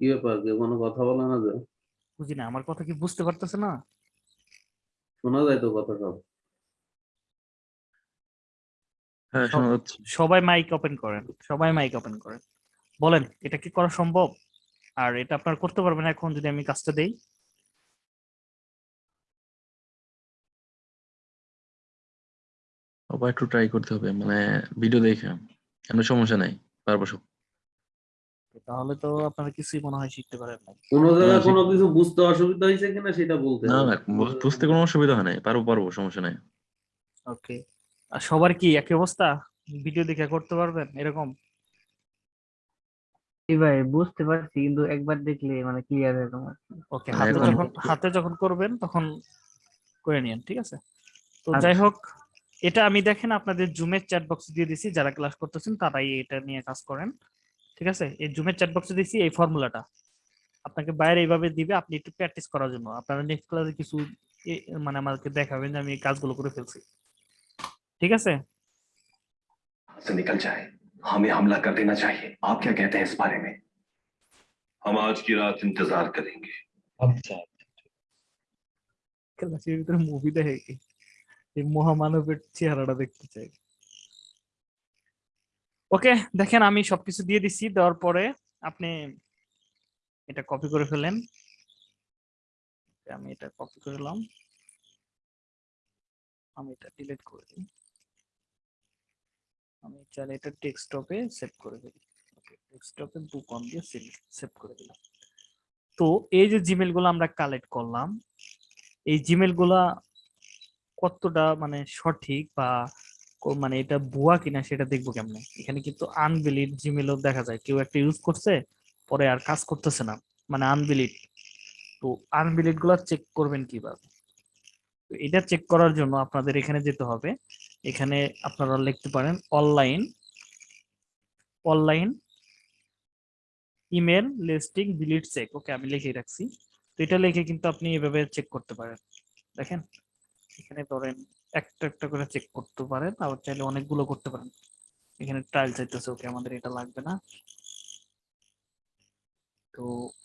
কি ব্যাপার কেউ কোনো কথা বলে না যে। বুঝি না আমার কথা কি বুঝতে পারতেছে না? শোনা যায় তো কথা সব। হ্যাঁ শোনা যাচ্ছে। সবাই মাইক ওপেন করেন সবাই মাইক ওপেন করেন। বলেন এটা কি করা সম্ভব? আর এটা আপনার করতে পারবেন এখন যদি আমি কাজটা দেই। আবার একটু ট্রাই করতে হবে মানে ভিডিও দেখে। কোনো সমস্যা নাই পারব সব। তাহলে তো আপনারা কিছুই মনে হয় শিখতে পারেন না কোনো জায়গায় জি। কোনো কিছু বুঝতে অসুবিধা হয়েছে কিনা সেটা বলতে না না বুঝতে কোনো অসুবিধা হয় নাই পারব পারব সমস্যা নাই। ওকে আর সবার কি একই অবস্থা? ভিডিও দেখে করতে পারবেন এরকম? জি ভাই বুঝতে পারছি কিন্তু একবার দেখলে মানে ক্লিয়ার আর কি। ওকে মানে হাতে যখন হাতে যখন করবেন তখন করে নিন ঠিক আছে? তো আচ্ছা। যাই হোক এটা আমি দেখেন আপনাদের জুমের চ্যাট বক্স দিয়ে দিছি যারা ক্লাস করতেছেন তারাই এটা নিয়ে কাজ করেন ঠিক আছে এই জুমের চ্যাট বক্সে দিছি এই ফর্মুলাটা আপনাকে বাইরে এইভাবে দিবে আপনি একটু প্র্যাকটিস করার জন্য আপনারা নেক্সট ক্লাসে কিছু এ- মানে আমাকে দেখাবেন যে আমি এই কাজগুলো করে ফেলছি ঠিক আছে से निकल जाए हमें हमला कर देना चाहिए आप क्या कहते हैं इस बारे में हम आज की रात इंतजार करेंगे আচ্ছা ক্লাসের ভিতরে মুভি দেখে কি এই মহামানবের চেহারাটা দেখতে চাই। ওকে, দেখেন আমি সবকিছু দিয়ে দিচ্ছি দেওয়ার পরে আপনি এটা কপি করে ফেলেন। আমি এটা কপি করলাম আমি এটা ডিলিট করে দিই। আমি চাইলে এটা ডেস্কটপে সেভ করে দিই ওকে ডেস্কটপে বুক অন দিয়ে সেভ করে দিলাম। তো এই যে জিমেলগুলো আমরা কালেক্ট করলাম, এই জিমেলগুলা কতটা মানে সঠিক বা মানে এটা ভুয়া কিনা সেটা দেখব কেমনে? এখানে কিন্তু আনভ্যালিড জিমেলও দেখা যায়। কেউ একটা ইউজ করছে, পরে আর কাজ করতেছে না। মানে আনভ্যালিড তো আনভ্যালিডগুলা চেক করবেন কীভাবে? তো এটা চেক করার জন্য আপনাদের এখানে যেতে হবে। এখানে আপনারা লিখতে পারেন online online email listing delete check okay আমি লিখে রাখছি। তো এটা লিখে কিন্তু আপনি এভাবে চেক করতে পারেন। দেখেন? এখানে ধরেন একটা একটা করে চেক করতে পারেন, আবার চাইলে অনেকগুলো করতে পারেন। এখানে ট্রায়াল চাইতেছে ওকে আমাদের এটা লাগবে না। তো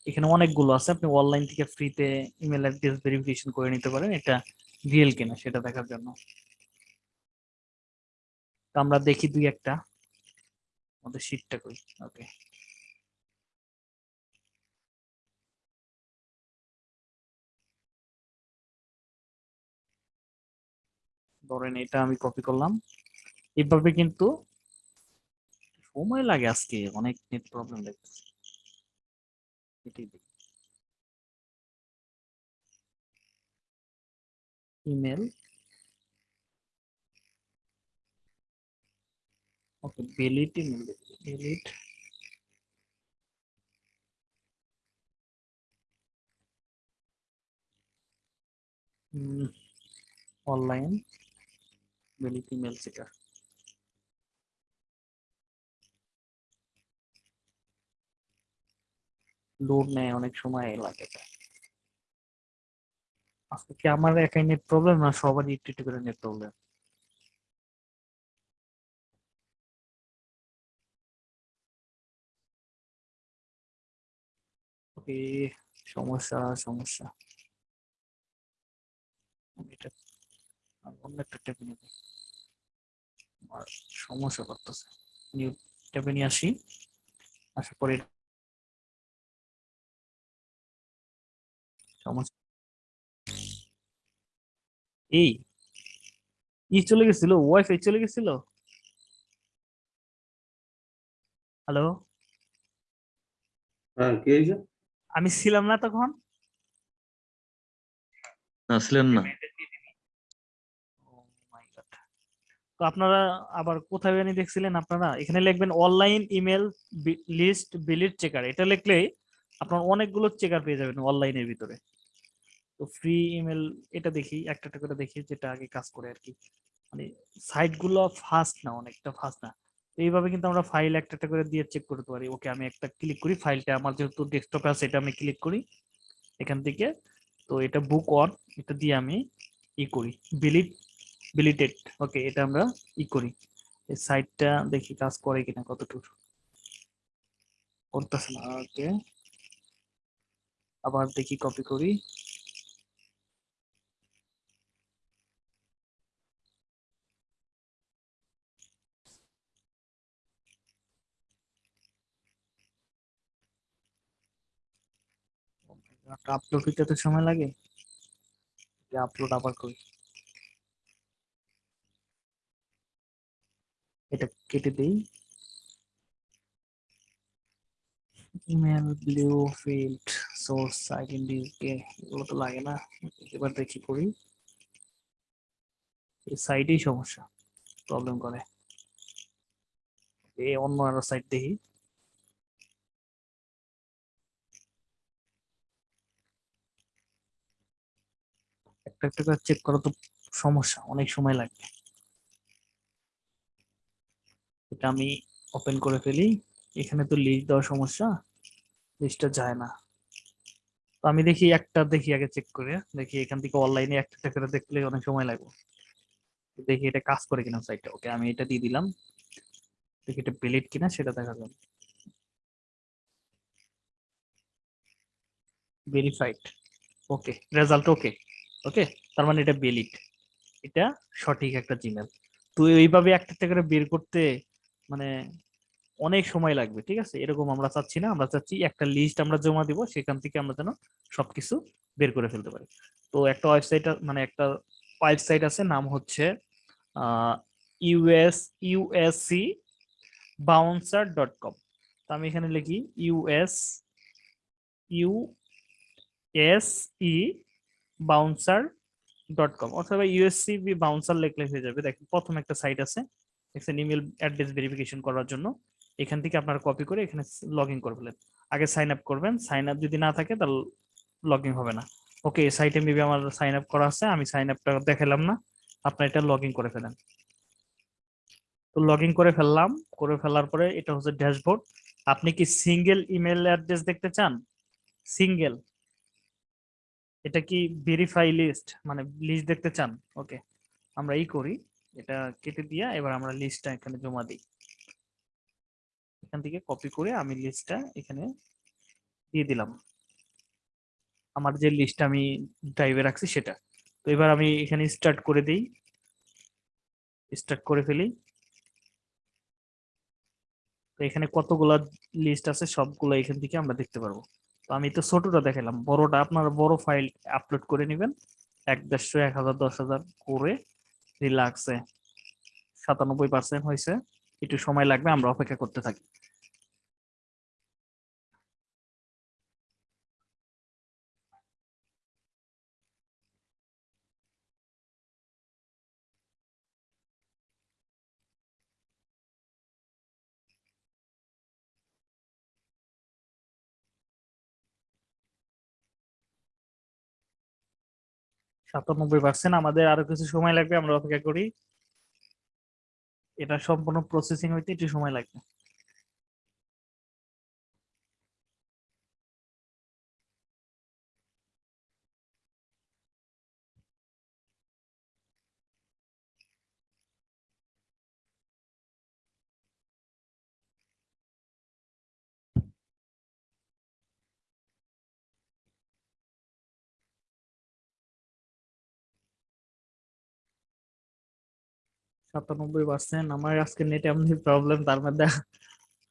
এখানে অনেকগুলো আছে, আপনি অনলাইন থেকে ফ্রিতে ইমেল অ্যাড্রেস ভেরিফিকেশন করে নিতে পারেন, এটা রিয়েল কিনা সেটা দেখার জন্য। তো আমরা দেখি দুই একটা, আমাদের শীটটা করি ওকে ধরেন এটা আমি কপি করলাম। এইভাবে কিন্তু সময় লাগে আজকে, অনেক নেট প্রবলেম দেখতেছি। Email okay valid email valid online valid email সেটা লোড নেয় অনেক সময় লাগে। আজকে কি আমার একাই নেট প্রবলেম না সবারই একটু একটু করে নেট প্রবলেম ওকে, সমস্যা সমস্যা এটা অন্য একটা নিয়ে নিই। আমার সমস্যা করতেছে। নিউ ট্যাবে নিয়ে আসি। পরে সমস্যা। এই ই চলে গেছিল ওয়াইফাই চলে গেছিল? হ্যালো? হ্যাঁ কি আমি ছিলাম না তখন? না ছিলেন না। তো আপনারা আবার কোথায় জানি দেখছিলেন আপনারা, এখানে লিখবেন online email list valid checker এটা লিখলেই আপনার অনেকগুলো চেকার পেয়ে যাবেন অনলাইনের ভিতরে। তো ফ্রি ইমেল এটা দেখি, একটা একটা করে দেখি যেটা আগে কাজ করে আর কি। মানে সাইটগুলো ফাস্ট না, অনেকটা ফাস্ট না। এইভাবে কিন্তু আমরা ফাইল একটা একটা করে দিয়ে চেক করতে পারি। ওকে, আমি একটা ক্লিক করি ফাইলটা আমার যেহেতু ডেস্কটপে আছে, এটা আমি ক্লিক করি এখান থেকে। তো এটা বুক অন এটা দিয়ে আমি ই করি। বিলিট বিলিটেড ওকে এটা আমরা ই করি। এই সাইটটা দেখি কাজ করে কিনা কতটুকু। করতেছে না, ওকে। আবার দেখি কপি করি। আপলোড হইতে তো সময় লাগে। আপলোড আবার করি। এটা কেটে দেই। Email blue field source identity এগুলো তো লাগে না। এবার দেখি করি। এই সাইডেই সমস্যা প্রবলেম করে। এই অন্য আরও সাইড দেখি। একটা একটা চেক করা তো সমস্যা, অনেক সময় লাগবে। এটা আমি ওপেন করে ফেলি। এখানে তো লিস্ট দেওয়ার সমস্যা লিস্টটা যায় না। তো আমি দেখি একটা দেখি আগে চেক করে, দেখি এখান থেকে অনলাইনে একটা একটা করে দেখলে অনেক সময় লাগবে। দেখি এটা কাজ করে কিনা সাইটটা ওকে আমি এটা দিয়ে দিলাম। দেখি এটা বেলিট কিনা, সেটা দেখা যাবে ভেরিফাইড ওকে রেজাল্ট ওকে ওকে তার মানে এটা বেলিট এটা সঠিক একটা জিমেল তো এইভাবে একটা একটা করে বের করতে মানে অনেক সময় লাগবে, ঠিক আছে? এরকম আমরা চাচ্ছি না। আমরা চাচ্ছি একটা লিস্ট আমরা জমা দিব, সেখান থেকে আমরা যেন সবকিছু বের করে ফেলতে পারি। তো একটা ওয়েবসাইট মানে একটা ওয়েবসাইট আছে, নাম হচ্ছে US USC bouncer dot com তো আমি এখানে লিখি US U S E bouncer dot com অথবা ইউএসসি বাউন্সার লিখলে হয়ে যাবে। দেখেন, প্রথম একটা সাইট আছে দেখছেন ইমেল অ্যাড্রেস ভেরিফিকেশন করার জন্য এখান থেকে আপনারা কপি করে এখানে লগ ইন করবেন আগে সাইন আপ করবেন সাইন আপ যদি না থাকে তাহলে লগ ইন হবে না। ওকে সাইটে মেবি আমার সাইন আপ করা আছে, আমি সাইন আপটা দেখালাম না, আপনার এটা লগ ইন করে ফেলেন। তো লগ ইন করে ফেললাম, করে ফেলার পরে এটা হচ্ছে ড্যাশবোর্ড আপনি কি সিঙ্গেল ইমেল অ্যাড্রেস দেখতে চান? সিঙ্গেল এটা কি ভেরিফাই লিস্ট মানে লিস্ট দেখতে চান? ওকে আমরা ই করি। এটা কেটে দিয়া এবার আমরা লিস্টটা এখানে জমা দিই। এখান থেকে কপি করে আমি লিস্টটা এখানে দিয়ে দিলাম। আমার যে লিস্ট আমি ড্রাইভে রাখছি সেটা। তো এবার আমি এখানে স্টার্ট করে দিই। স্টার্ট করে ফেলি। তো এখানে কতগুলা লিস্ট আছে সবগুলো এখান থেকে আমরা দেখতে পারব। তো আমি তো ছোটটা দেখালাম বড়টা আপনার বড় ফাইল আপলোড করে নেবেন। এক দেড়শো, এক হাজার, দশ হাজার করে রিল্যাক্সে সাতানব্বই পার্সেন্ট হয়েছে একটু সময় লাগবে আমরা অপেক্ষা করতে থাকি। সাতানব্বই পার্সেন্ট আমাদের আরও কিছু সময় লাগবে, আমরা অপেক্ষা করি। এটা সম্পূর্ণ প্রসেসিং হইতে একটু সময় লাগবে। সাতানব্বই পার্সেন্ট আমার আজকে নেট এমনি প্রবলেম তার মধ্যে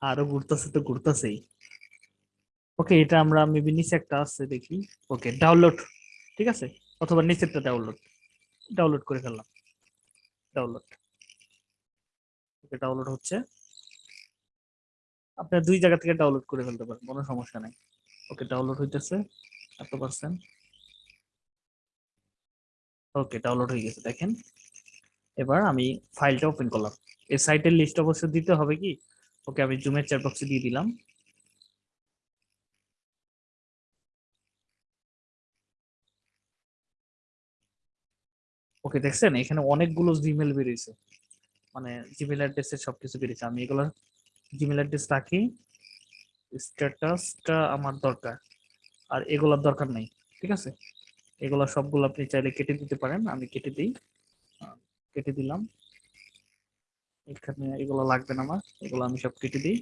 আরও ঘুরতেছে তো ঘুরতেছেই। ওকে এটা আমরা মেবি নিচে একটা আছে দেখি। ওকে ডাউনলোড ঠিক আছে? অথবা নিচেরটা ডাউনলোড ডাউনলোড করে ফেললাম। ডাউনলোড ওকে ডাউনলোড হচ্ছে। আপনার দুই জায়গা থেকে ডাউনলোড করে ফেলতে পারেন, কোনো সমস্যা নাই। ওকে ডাউনলোড হইতেছে, এত পার্সেন্ট ওকে ডাউনলোড হয়ে গেছে, দেখেন। এবার আমি ফাইলটা ওপেন করলাম। এই সাইটের লিস্ট অবশ্য দিতে হবে কি? ওকে, আমি জুমের চ্যাট বক্সে দিয়ে দিলাম। ওকে, দেখছেন? এখানে অনেকগুলো জিমেল বেরিয়েছে। মানে জিমেল অ্যাড্রেসের সবকিছু বেরিয়েছে। আমি এগুলো জিমেল অ্যাড্রেস রাখি। স্ট্যাটাসটা আমার দরকার। আর এগুলোর দরকার নেই। ঠিক আছে? এগুলো সবগুলো আপনি চাইলে কেটে দিতে পারেন। আমি কেটে দিই। কেটে দিলাম। এখানে এগুলো লাগবে না আমার, এগুলো আমি সব কেটে দিই।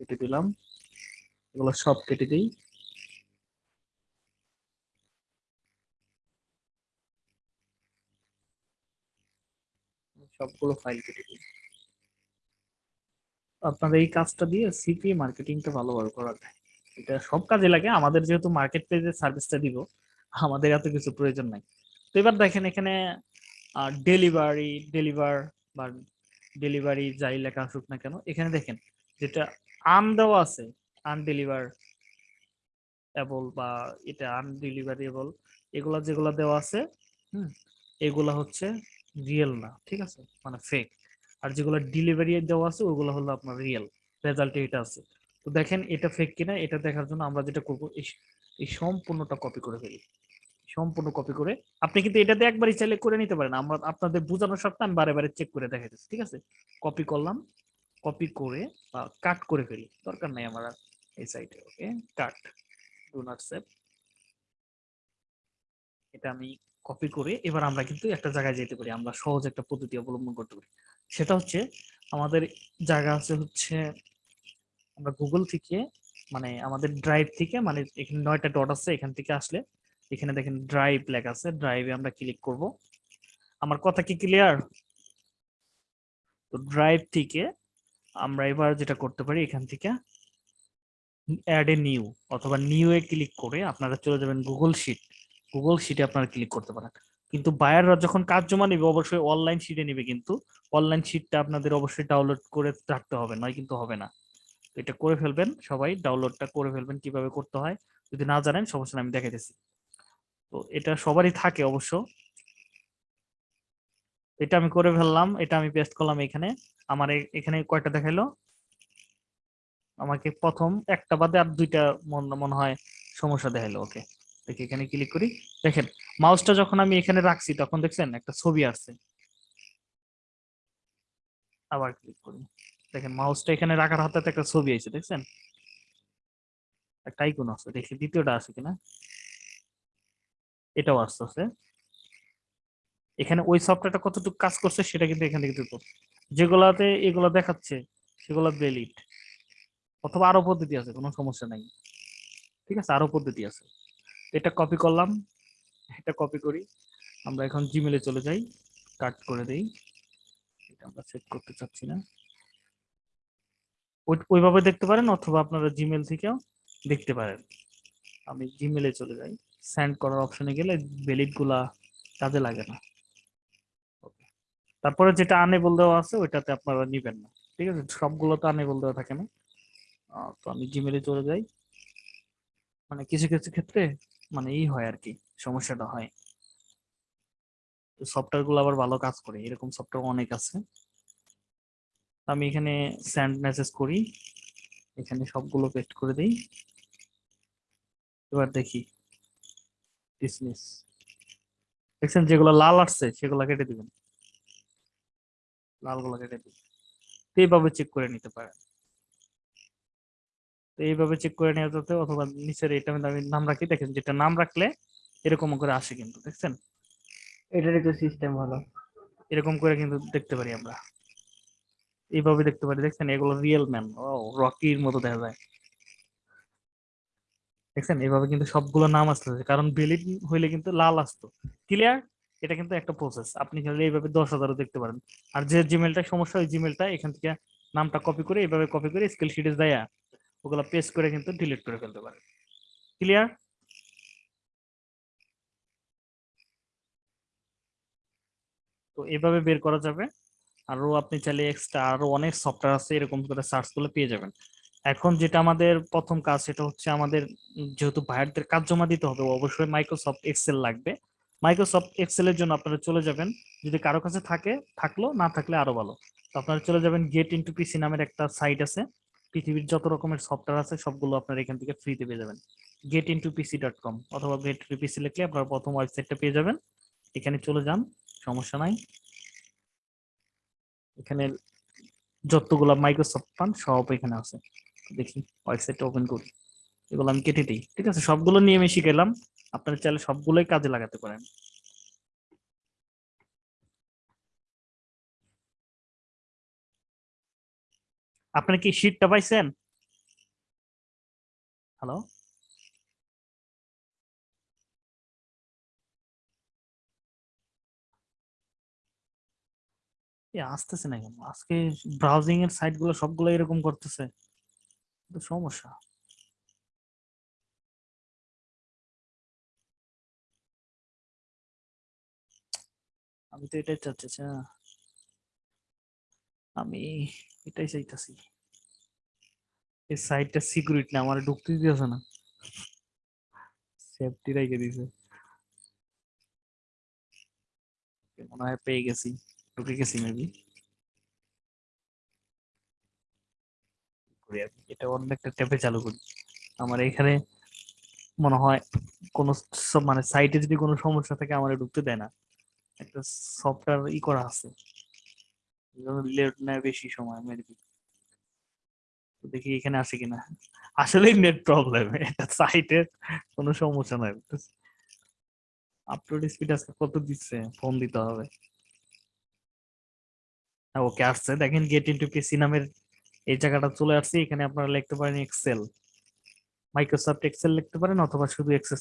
কেটে দিলাম। এগুলো সব কেটে দিই। সবগুলো ফাইল কেটে দিই। আপনাদের এই কাজটা দিয়ে সিপি মার্কেটিংটা ভালোভাবে করা যায়। এটা সব কাজে লাগে। আমাদের যেহেতু মার্কেট প্লেসের সার্ভিসটা দিব আমাদের এত কিছু প্রয়োজন নাই। তো এবার দেখেন এখানে ডেলিভারি ডেলিভার বা ডেলিভারি যাই লেখা আসুক না কেন, এখানে দেখেন যেটা আন দেওয়া আছে আনডেলিভার এবল বা এটা আনডেলিভারেবল এগুলা যেগুলা দেওয়া আছে, হুম, এগুলা হচ্ছে রিয়েল না, ঠিক আছে? মানে ফেক আর যেগুলো ডেলিভারি দেওয়া আছে, ওগুলো হলো আপনার রিয়েল রেজাল্টে এটা আছে। তো দেখেন এটা ফেক কিনা, এটা দেখার জন্য আমরা যেটা করব, এই সম্পূর্ণটা কপি করে ফেলি। সম্পূর্ণ কপি করে, আপনি কিন্তু এটাতে একবারই চাইলে করে নিতে পারেন। আমরা, আপনাদের বোঝানোর স্বার্থে আমি বারে বারে চেক করে দেখাইতেছি, ঠিক আছে? কপি করলাম কপি করে বা কাট করে ফেলি। দরকার নাই আমার এই সাইডে okay cut do not save এটা আমি কপি করে এবার আমরা কিন্তু একটা জায়গায় যেতে পারি, আমরা সহজ একটা পদ্ধতি অবলম্বন করতে পারি। সেটা হচ্ছে, আমাদের জায়গা আছে হচ্ছে আমরা গুগল থেকে মানে আমাদের ড্রাইভ থেকে মানে এখানে নয়টা ডট আছে, এখান থেকে আসলে এখানে দেখেন ড্রাইভ লেখা আছে ড্রাইভে আমরা ক্লিক করব। আমার কথা কি ক্লিয়ার তো ড্রাইভ থেকে আমরা এবার যেটা করতে পারি, এখান থেকে অ্যাড এ নিউ অথবা নিউ এ ক্লিক করে আপনারা চলে যাবেন গুগল শিট গুগল শিটে আপনারা ক্লিক করতে পারেন। কিন্তু বায়াররা যখন কাজ জমা নেবে, অবশ্যই অনলাইন শিটে নেবে কিন্তু। অনলাইন শিটটা আপনাদের অবশ্যই ডাউনলোড করে রাখতে হবে, নয় কিন্তু হবে না। এটা করে ফেলবেন, সবাই ডাউনলোডটা করে ফেলবেন কীভাবে করতে হয়। যদি না জানেন, সমস্যা আমি দেখাইতেছি। তো এটা সবারই থাকে অবশ্য। এটা আমি করে ফেললাম, এটা আমি পেস্ট করলাম এখানে। আমার এখানে কয়টা দেখাইলো? আমাকে প্রথম একটা বাদে আর দুইটা মনে হয় সমস্যা দেখাইলো ওকে দেখি এখানে ক্লিক করি। দেখেন মাউসটা যখন আমি এখানে রাখছি, তখন দেখছেন একটা ছবি আসছে আবার ক্লিক করি। দেখেন মাউসটা এখানে রাখার হাতে একটা ছবি আছে দেখছেন? একটা আইকন আছে, দেখি দ্বিতীয়টা আছে কিনা? এটাও আসতেছে এখানে ওই সফটওয়্যারটা কতটুকু কাজ করছে সেটা কিন্তু এখান থেকে দেখো যেগুলাতে এগুলো দেখাচ্ছে, সেগুলো ভ্যালিড অথবা আরও পদ্ধতি আছে, কোনো সমস্যা নাই। ঠিক আছে, আরও পদ্ধতি আছে। এটা কপি করলাম, এটা কপি করি। আমরা এখন জিমেলে চলে যাই কাট করে দেই। এটা আমরা চেক করতে চাচ্ছি না। ওইভাবে দেখতে পারেন অথবা আপনারা জিমেল থেকেও দেখতে পারেন। আমি জিমেলে চলে যাই। সেন্ড করার অপশনে গেলে ভ্যালিডগুলা কাজে লাগে না। তারপরে যেটা আনেবল দেওয়া আছে ওইটাতে আপনারা নিবেন না। ঠিক আছে? সবগুলো তো আনেবল দেওয়া থাকে না। তো আমি জিমেলে চলে যাই। মানে কিছু কিছু ক্ষেত্রে মানে ই হয় আর কি সমস্যাটা হয়। সফটওয়্যারগুলো আবার ভালো কাজ করে। এরকম সফটওয়্যার অনেক আছে। আমি এখানে সেন্ড মেসেজ করি। এখানে সবগুলো পেস্ট করে দেই। এবার দেখি। ডিসমিস দেখছেন যেগুলো লাল আসছে সেগুলো কেটে দিবেন। লালগুলো কেটে দিবেন তো এইভাবে চেক করে নিতে পারেন। তো এইভাবে চেক করে নেওয়া যেতে অথবা নিচের এটা আমি নাম রাখি। দেখেন যেটা নাম রাখলে এরকম করে আসে কিন্তু দেখছেন? এটারই তো সিস্টেম ভালো। এরকম করে কিন্তু দেখতে পারি আমরা। এইভাবে দেখতে পারি, দেখছেন? এগুলো রিয়েল ম্যান রকির মতো দেখা যায়। দেখছেন? এইভাবে কিন্তু সবগুলো নাম আসতেছে, কারণ বেলিড হইলে কিন্তু লাল আসতো। ক্লিয়ার এটা কিন্তু একটা প্রসেস আপনি চাইলে এইভাবে দশ হাজারও দেখতে পারেন। আর যে জিমেলটা সমস্যা, ওই জিমেলটা এখান থেকে নামটা কপি করে, এইভাবে কপি করে স্কিল শিটে দেয়া ওগুলো পেস্ট করে কিন্তু ডিলিট করে ফেলতে পারেন। ক্লিয়ার তো এইভাবে বের করা যাবে। আরও আপনি চাইলে এক্সট্রা আরও অনেক সফটওয়্যার আছে, এরকম করে সার্চ করলে পেয়ে যাবেন। এখন যেটা আমাদের প্রথম কাজ, সেটা হচ্ছে আমাদের যেহেতু ভাইয়ারদের কাজ জমা দিতে হবে, অবশ্যই মাইক্রোসফট এক্সেল লাগবে। মাইক্রোসফট এক্সেল এর জন্য আপনারা চলে যাবেন। যদি কারও কাছে থাকে, থাকল, না থাকলে আরও ভালো। তো আপনারা চলে যাবেন গেট ইনটু পিসি নামের একটা সাইট আছে। পৃথিবীর যত রকমের সফটওয়্যার আছে, সবগুলো আপনারা এখান থেকে ফ্রিতে পেয়ে যাবেন। Get into PC dot com অথবা গেট পিসি লিখলে আপনারা প্রথম ওয়েবসাইটটা পেয়ে যাবেন। এখানে চলে যান, সমস্যা নাই। এখানে যতগুলা মাইক্রোসফট পান, সব এখানে আছে। দেখি, ওয়েবসাইটটা ওপেন করি। এগুলো আমি কেটে দিই, ঠিক আছে? সবগুলো নিয়ে আমি শিখাইলাম। আপনারা চাইলে সবগুলোই কাজে লাগাতে পারেন। আপনার কি শীটটা পাইছেন? হ্যালো এ আসতেছে না কেন আজকে ব্রাউজিং এর সাইটগুলো সবগুলো এরকম করতেছে। সমস্যা। আমি তো এটাই চাচ্ছি আচ্ছা। আমি এটাই চাইতাছি। এই সাইটটা সিকিউরিটি না, আমার ঢুকতে দিতেছে না। সেফটি রেখে দিছে। মনে হয় পেয়ে গেছি। ঢুকে গেছি মেবি এটা অন্য একটা ট্যাপে চালু করি আমার এখানে মনে হয় কোন মানে সাইটে যদি কোনো সমস্যা থাকে আমার ঢুকতে দেয় না একটা সফটওয়্যার ই করা আছে লেট নেয় বেশি সময় মেবি দেখি এখানে আসে কিনা আসলেই নেট প্রবলেম এটা সাইটের কোনো সমস্যা নাই আপলোড স্পিড আজকে কত দিচ্ছে ফোন দিতে হবে ওকে আসছে। দেখেন গেট ইনটু পিসি নামের এই জায়গাটা চলে আসছে। এখানে আপনারা লিখতে পারেন এক্সেল মাইক্রোসফট এক্সেল লিখতে পারেন অথবা শুধু এক্সেস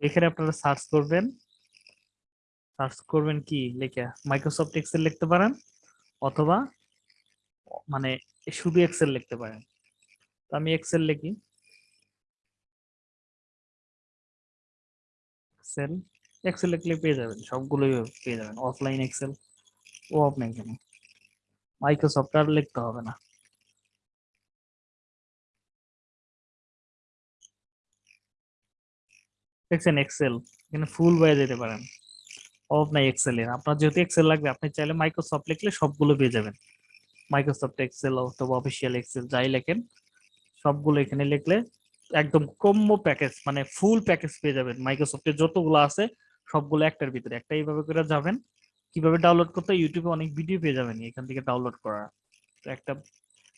এখানে আপনারা সার্চ করবেন। সার্চ করবেন কি? লেখা। মাইক্রোসফট এক্সেল লিখতে পারেন। অথবা মানে শুধু এক্সেল লিখতে পারেন। তো আমি এক্সেল লিখি। এক্সেল এক্সেল লিখলে পেয়ে যাবেন, সবগুলোই পেয়ে যাবেন অফলাইন এক্সেল ও আপনি কেন মাইক্রোসফট আর লিখতে হবে না। দেখছেন এক্সেল এখানে ফুল বয়ে যেতে পারেন। অফ নাই এক্সেল এর। আপনার যেহেতু এক্সেল লাগবে, আপনি চাইলে মাইক্রোসফট লিখলে সবগুলো পেয়ে যাবেন। মাইক্রোসফট এক্সেল অথবা অফিসিয়াল এক্সেল যাই লেখেন, সবগুলো এখানে লিখলে একদম কম্য প্যাকেজ মানে ফুল প্যাকেজ পেয়ে যাবেন। মাইক্রোসফটের যতগুলো আছে, সবগুলো একটার ভিতরে। একটা এইভাবে করে যাবেন, কীভাবে ডাউনলোড করতে ইউটিউবে অনেক ভিডিও পেয়ে যাবেন এখান থেকে ডাউনলোড করা। তো একটা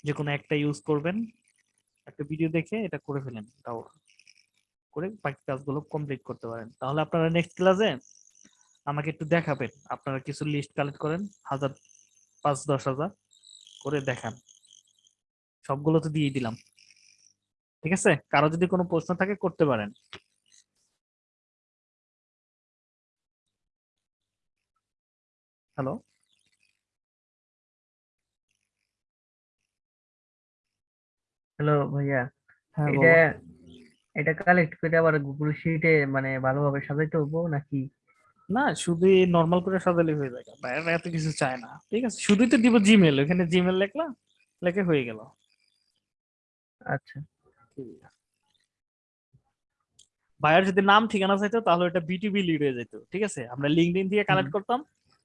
যে কোনো একটা ইউজ করবেন, একটা ভিডিও দেখে এটা করে ফেলেন ডাউনলোড করে বাকি কাজগুলো কমপ্লিট করতে পারেন। তাহলে আপনারা নেক্সট ক্লাসে আমাকে একটু দেখাবেন। আপনারা কিছু লিস্ট কালেক্ট করেন হাজার পাঁচ দশ হাজার করে দেখান। সবগুলো তো দিয়ে দিলাম। ঠিক আছে? কারও যদি কোনো প্রশ্ন থাকে করতে পারেন। হ্যালো হ্যালো ভাইয়া। হ্যাঁ এটা এটা কালেক্ট করে আবার গুগল শিটে মানে ভালোভাবে সাজাইতে হব নাকি? না শুধু নর্মাল করে সাজালে হয়ে যায় বাইরে এত কিছু চায় না। ঠিক আছে? শুধুই তো দিব জিমেল ওখানে জিমেল লেখলাম লেখে হয়ে গেল। আচ্ছা। বায়ার যদি নাম ঠিকানা চাইতো তাহলে এটা বিটিবি লিড হয়ে যেত ঠিক আছে? আমরা লিঙ্কডিন থেকে কালেক্ট করতাম।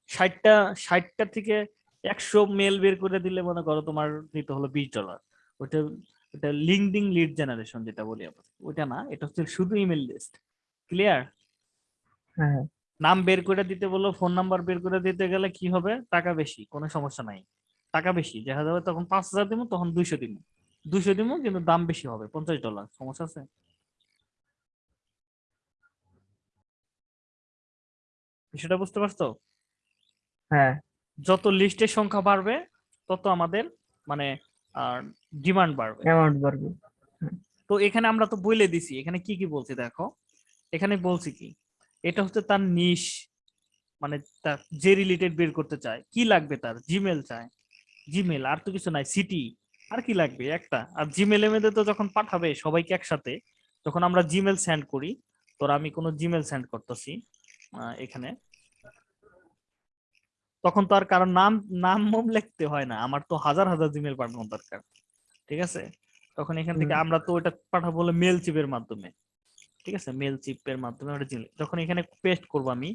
ষাটটা ষাটটা থেকে একশো মেল বের করে দিলে মনে করো তোমার দিতে হলো বিশ ডলার ওটা ওটা লিঙ্কডিন লিড জেনারেশন যেটা বলি আমরা। ওটা না এটা হচ্ছে শুধু ইমেল লিস্ট ক্লিয়ার হ্যাঁ। নাম বের করে দিতে বলল ফোন নাম্বার বের করে দিতে গেলে কি হবে? টাকা বেশি কোনো সমস্যা নাই। টাকা বেশি দেখা যাবে তখন পাঁচ হাজার দিব তখন দুইশো দিব দুইশো দিব কিন্তু দাম বেশি হবে পঞ্চাশ ডলার সমস্যা আছে? বিষয়টা বুঝতে পারছ? হ্যাঁ। যত লিস্টের সংখ্যা বাড়বে তত আমাদের মানে ডিমান্ড বাড়বে। অ্যামাউন্ট বাড়বে। তো এখানে আমরা তো বলে দিছি এখানে কি কি বলছি দেখো? এখানে বলছি কি? এটা হচ্ছে তার নিশ মানে তার যে রিলেটেড বের করতে চায়। কি লাগবে তার? জিমেল চায়। জিমেল আর তো কিছু নাই সিটি আর কি লাগবে? একটা। আর জিমেল এর তো যখন পাঠাবে সবাইকে একসাথে যখন আমরা জিমেল সেন্ড করি। তোর আমি কোনো জিমেল সেন্ড করতেছি এখানে। তখন তো আর কারণ নাম নাম মোম লিখতে হয় না। আমার তো হাজার হাজার জিমেল পাঠানো দরকার। ঠিক আছে? তখন এখান থেকে আমরা তো ওটা পাঠাবো হলো মেল চিপের মাধ্যমে। ঠিক আছে? মেল চিপের মাধ্যমে ওটা জিমেল যখন এখানে পেস্ট করব আমি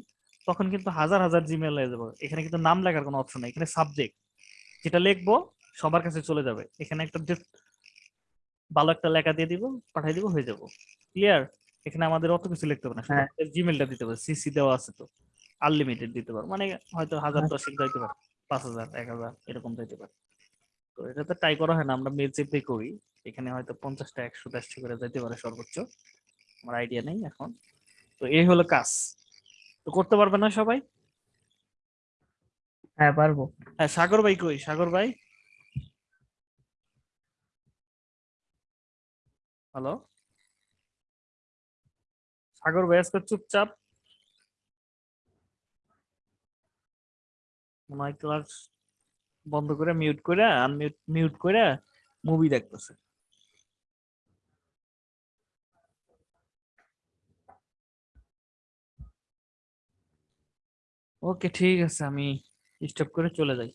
তখন কিন্তু হাজার হাজার জিমেল হয়ে যাবে। এখানে কিন্তু নাম লেখার কোনো অপশন নেই। এখানে সাবজেক্ট যেটা লিখব সবার কাছে চলে যাবে। এখানে একটা ভালো একটা লেখা দিয়ে দিব পাঠিয়ে দিব হয়ে যাব। ক্লিয়ার এখানে আমাদের অত কিছু লিখতে হবে না। হ্যাঁ। জিমেলটা দিতে হবে। সিসি দেওয়া আছে তো। আনলিমিটেড দিতে পারো। মানে হয়তো হাজার আচ্ছা। দশেক যাইতে পারে। পাঁচ হাজার এক হাজার এরকম যাইতে পারে। তো এটা তো ট্রাই করা হয় না। আমরা মেল চেপে করি। এখানে হয়তো পঞ্চাশটা একশো দেড়শো করে যাইতে পারে সর্বোচ্চ। আমার আইডিয়া নেই এখন। তো এই হলো কাজ। তো করতে পারবে না সবাই? হ্যাঁ পারব। হ্যাঁ সাগর ভাই কই? সাগর ভাই? হ্যালো সাগর ভাই আজকে চুপচাপ। মনে হয় ক্লাস বন্ধ করে মিউট করে আনমিউট মিউট করে মুভি দেখতেছে। ওকে ঠিক আছে আমি স্টপ করে চলে যাই।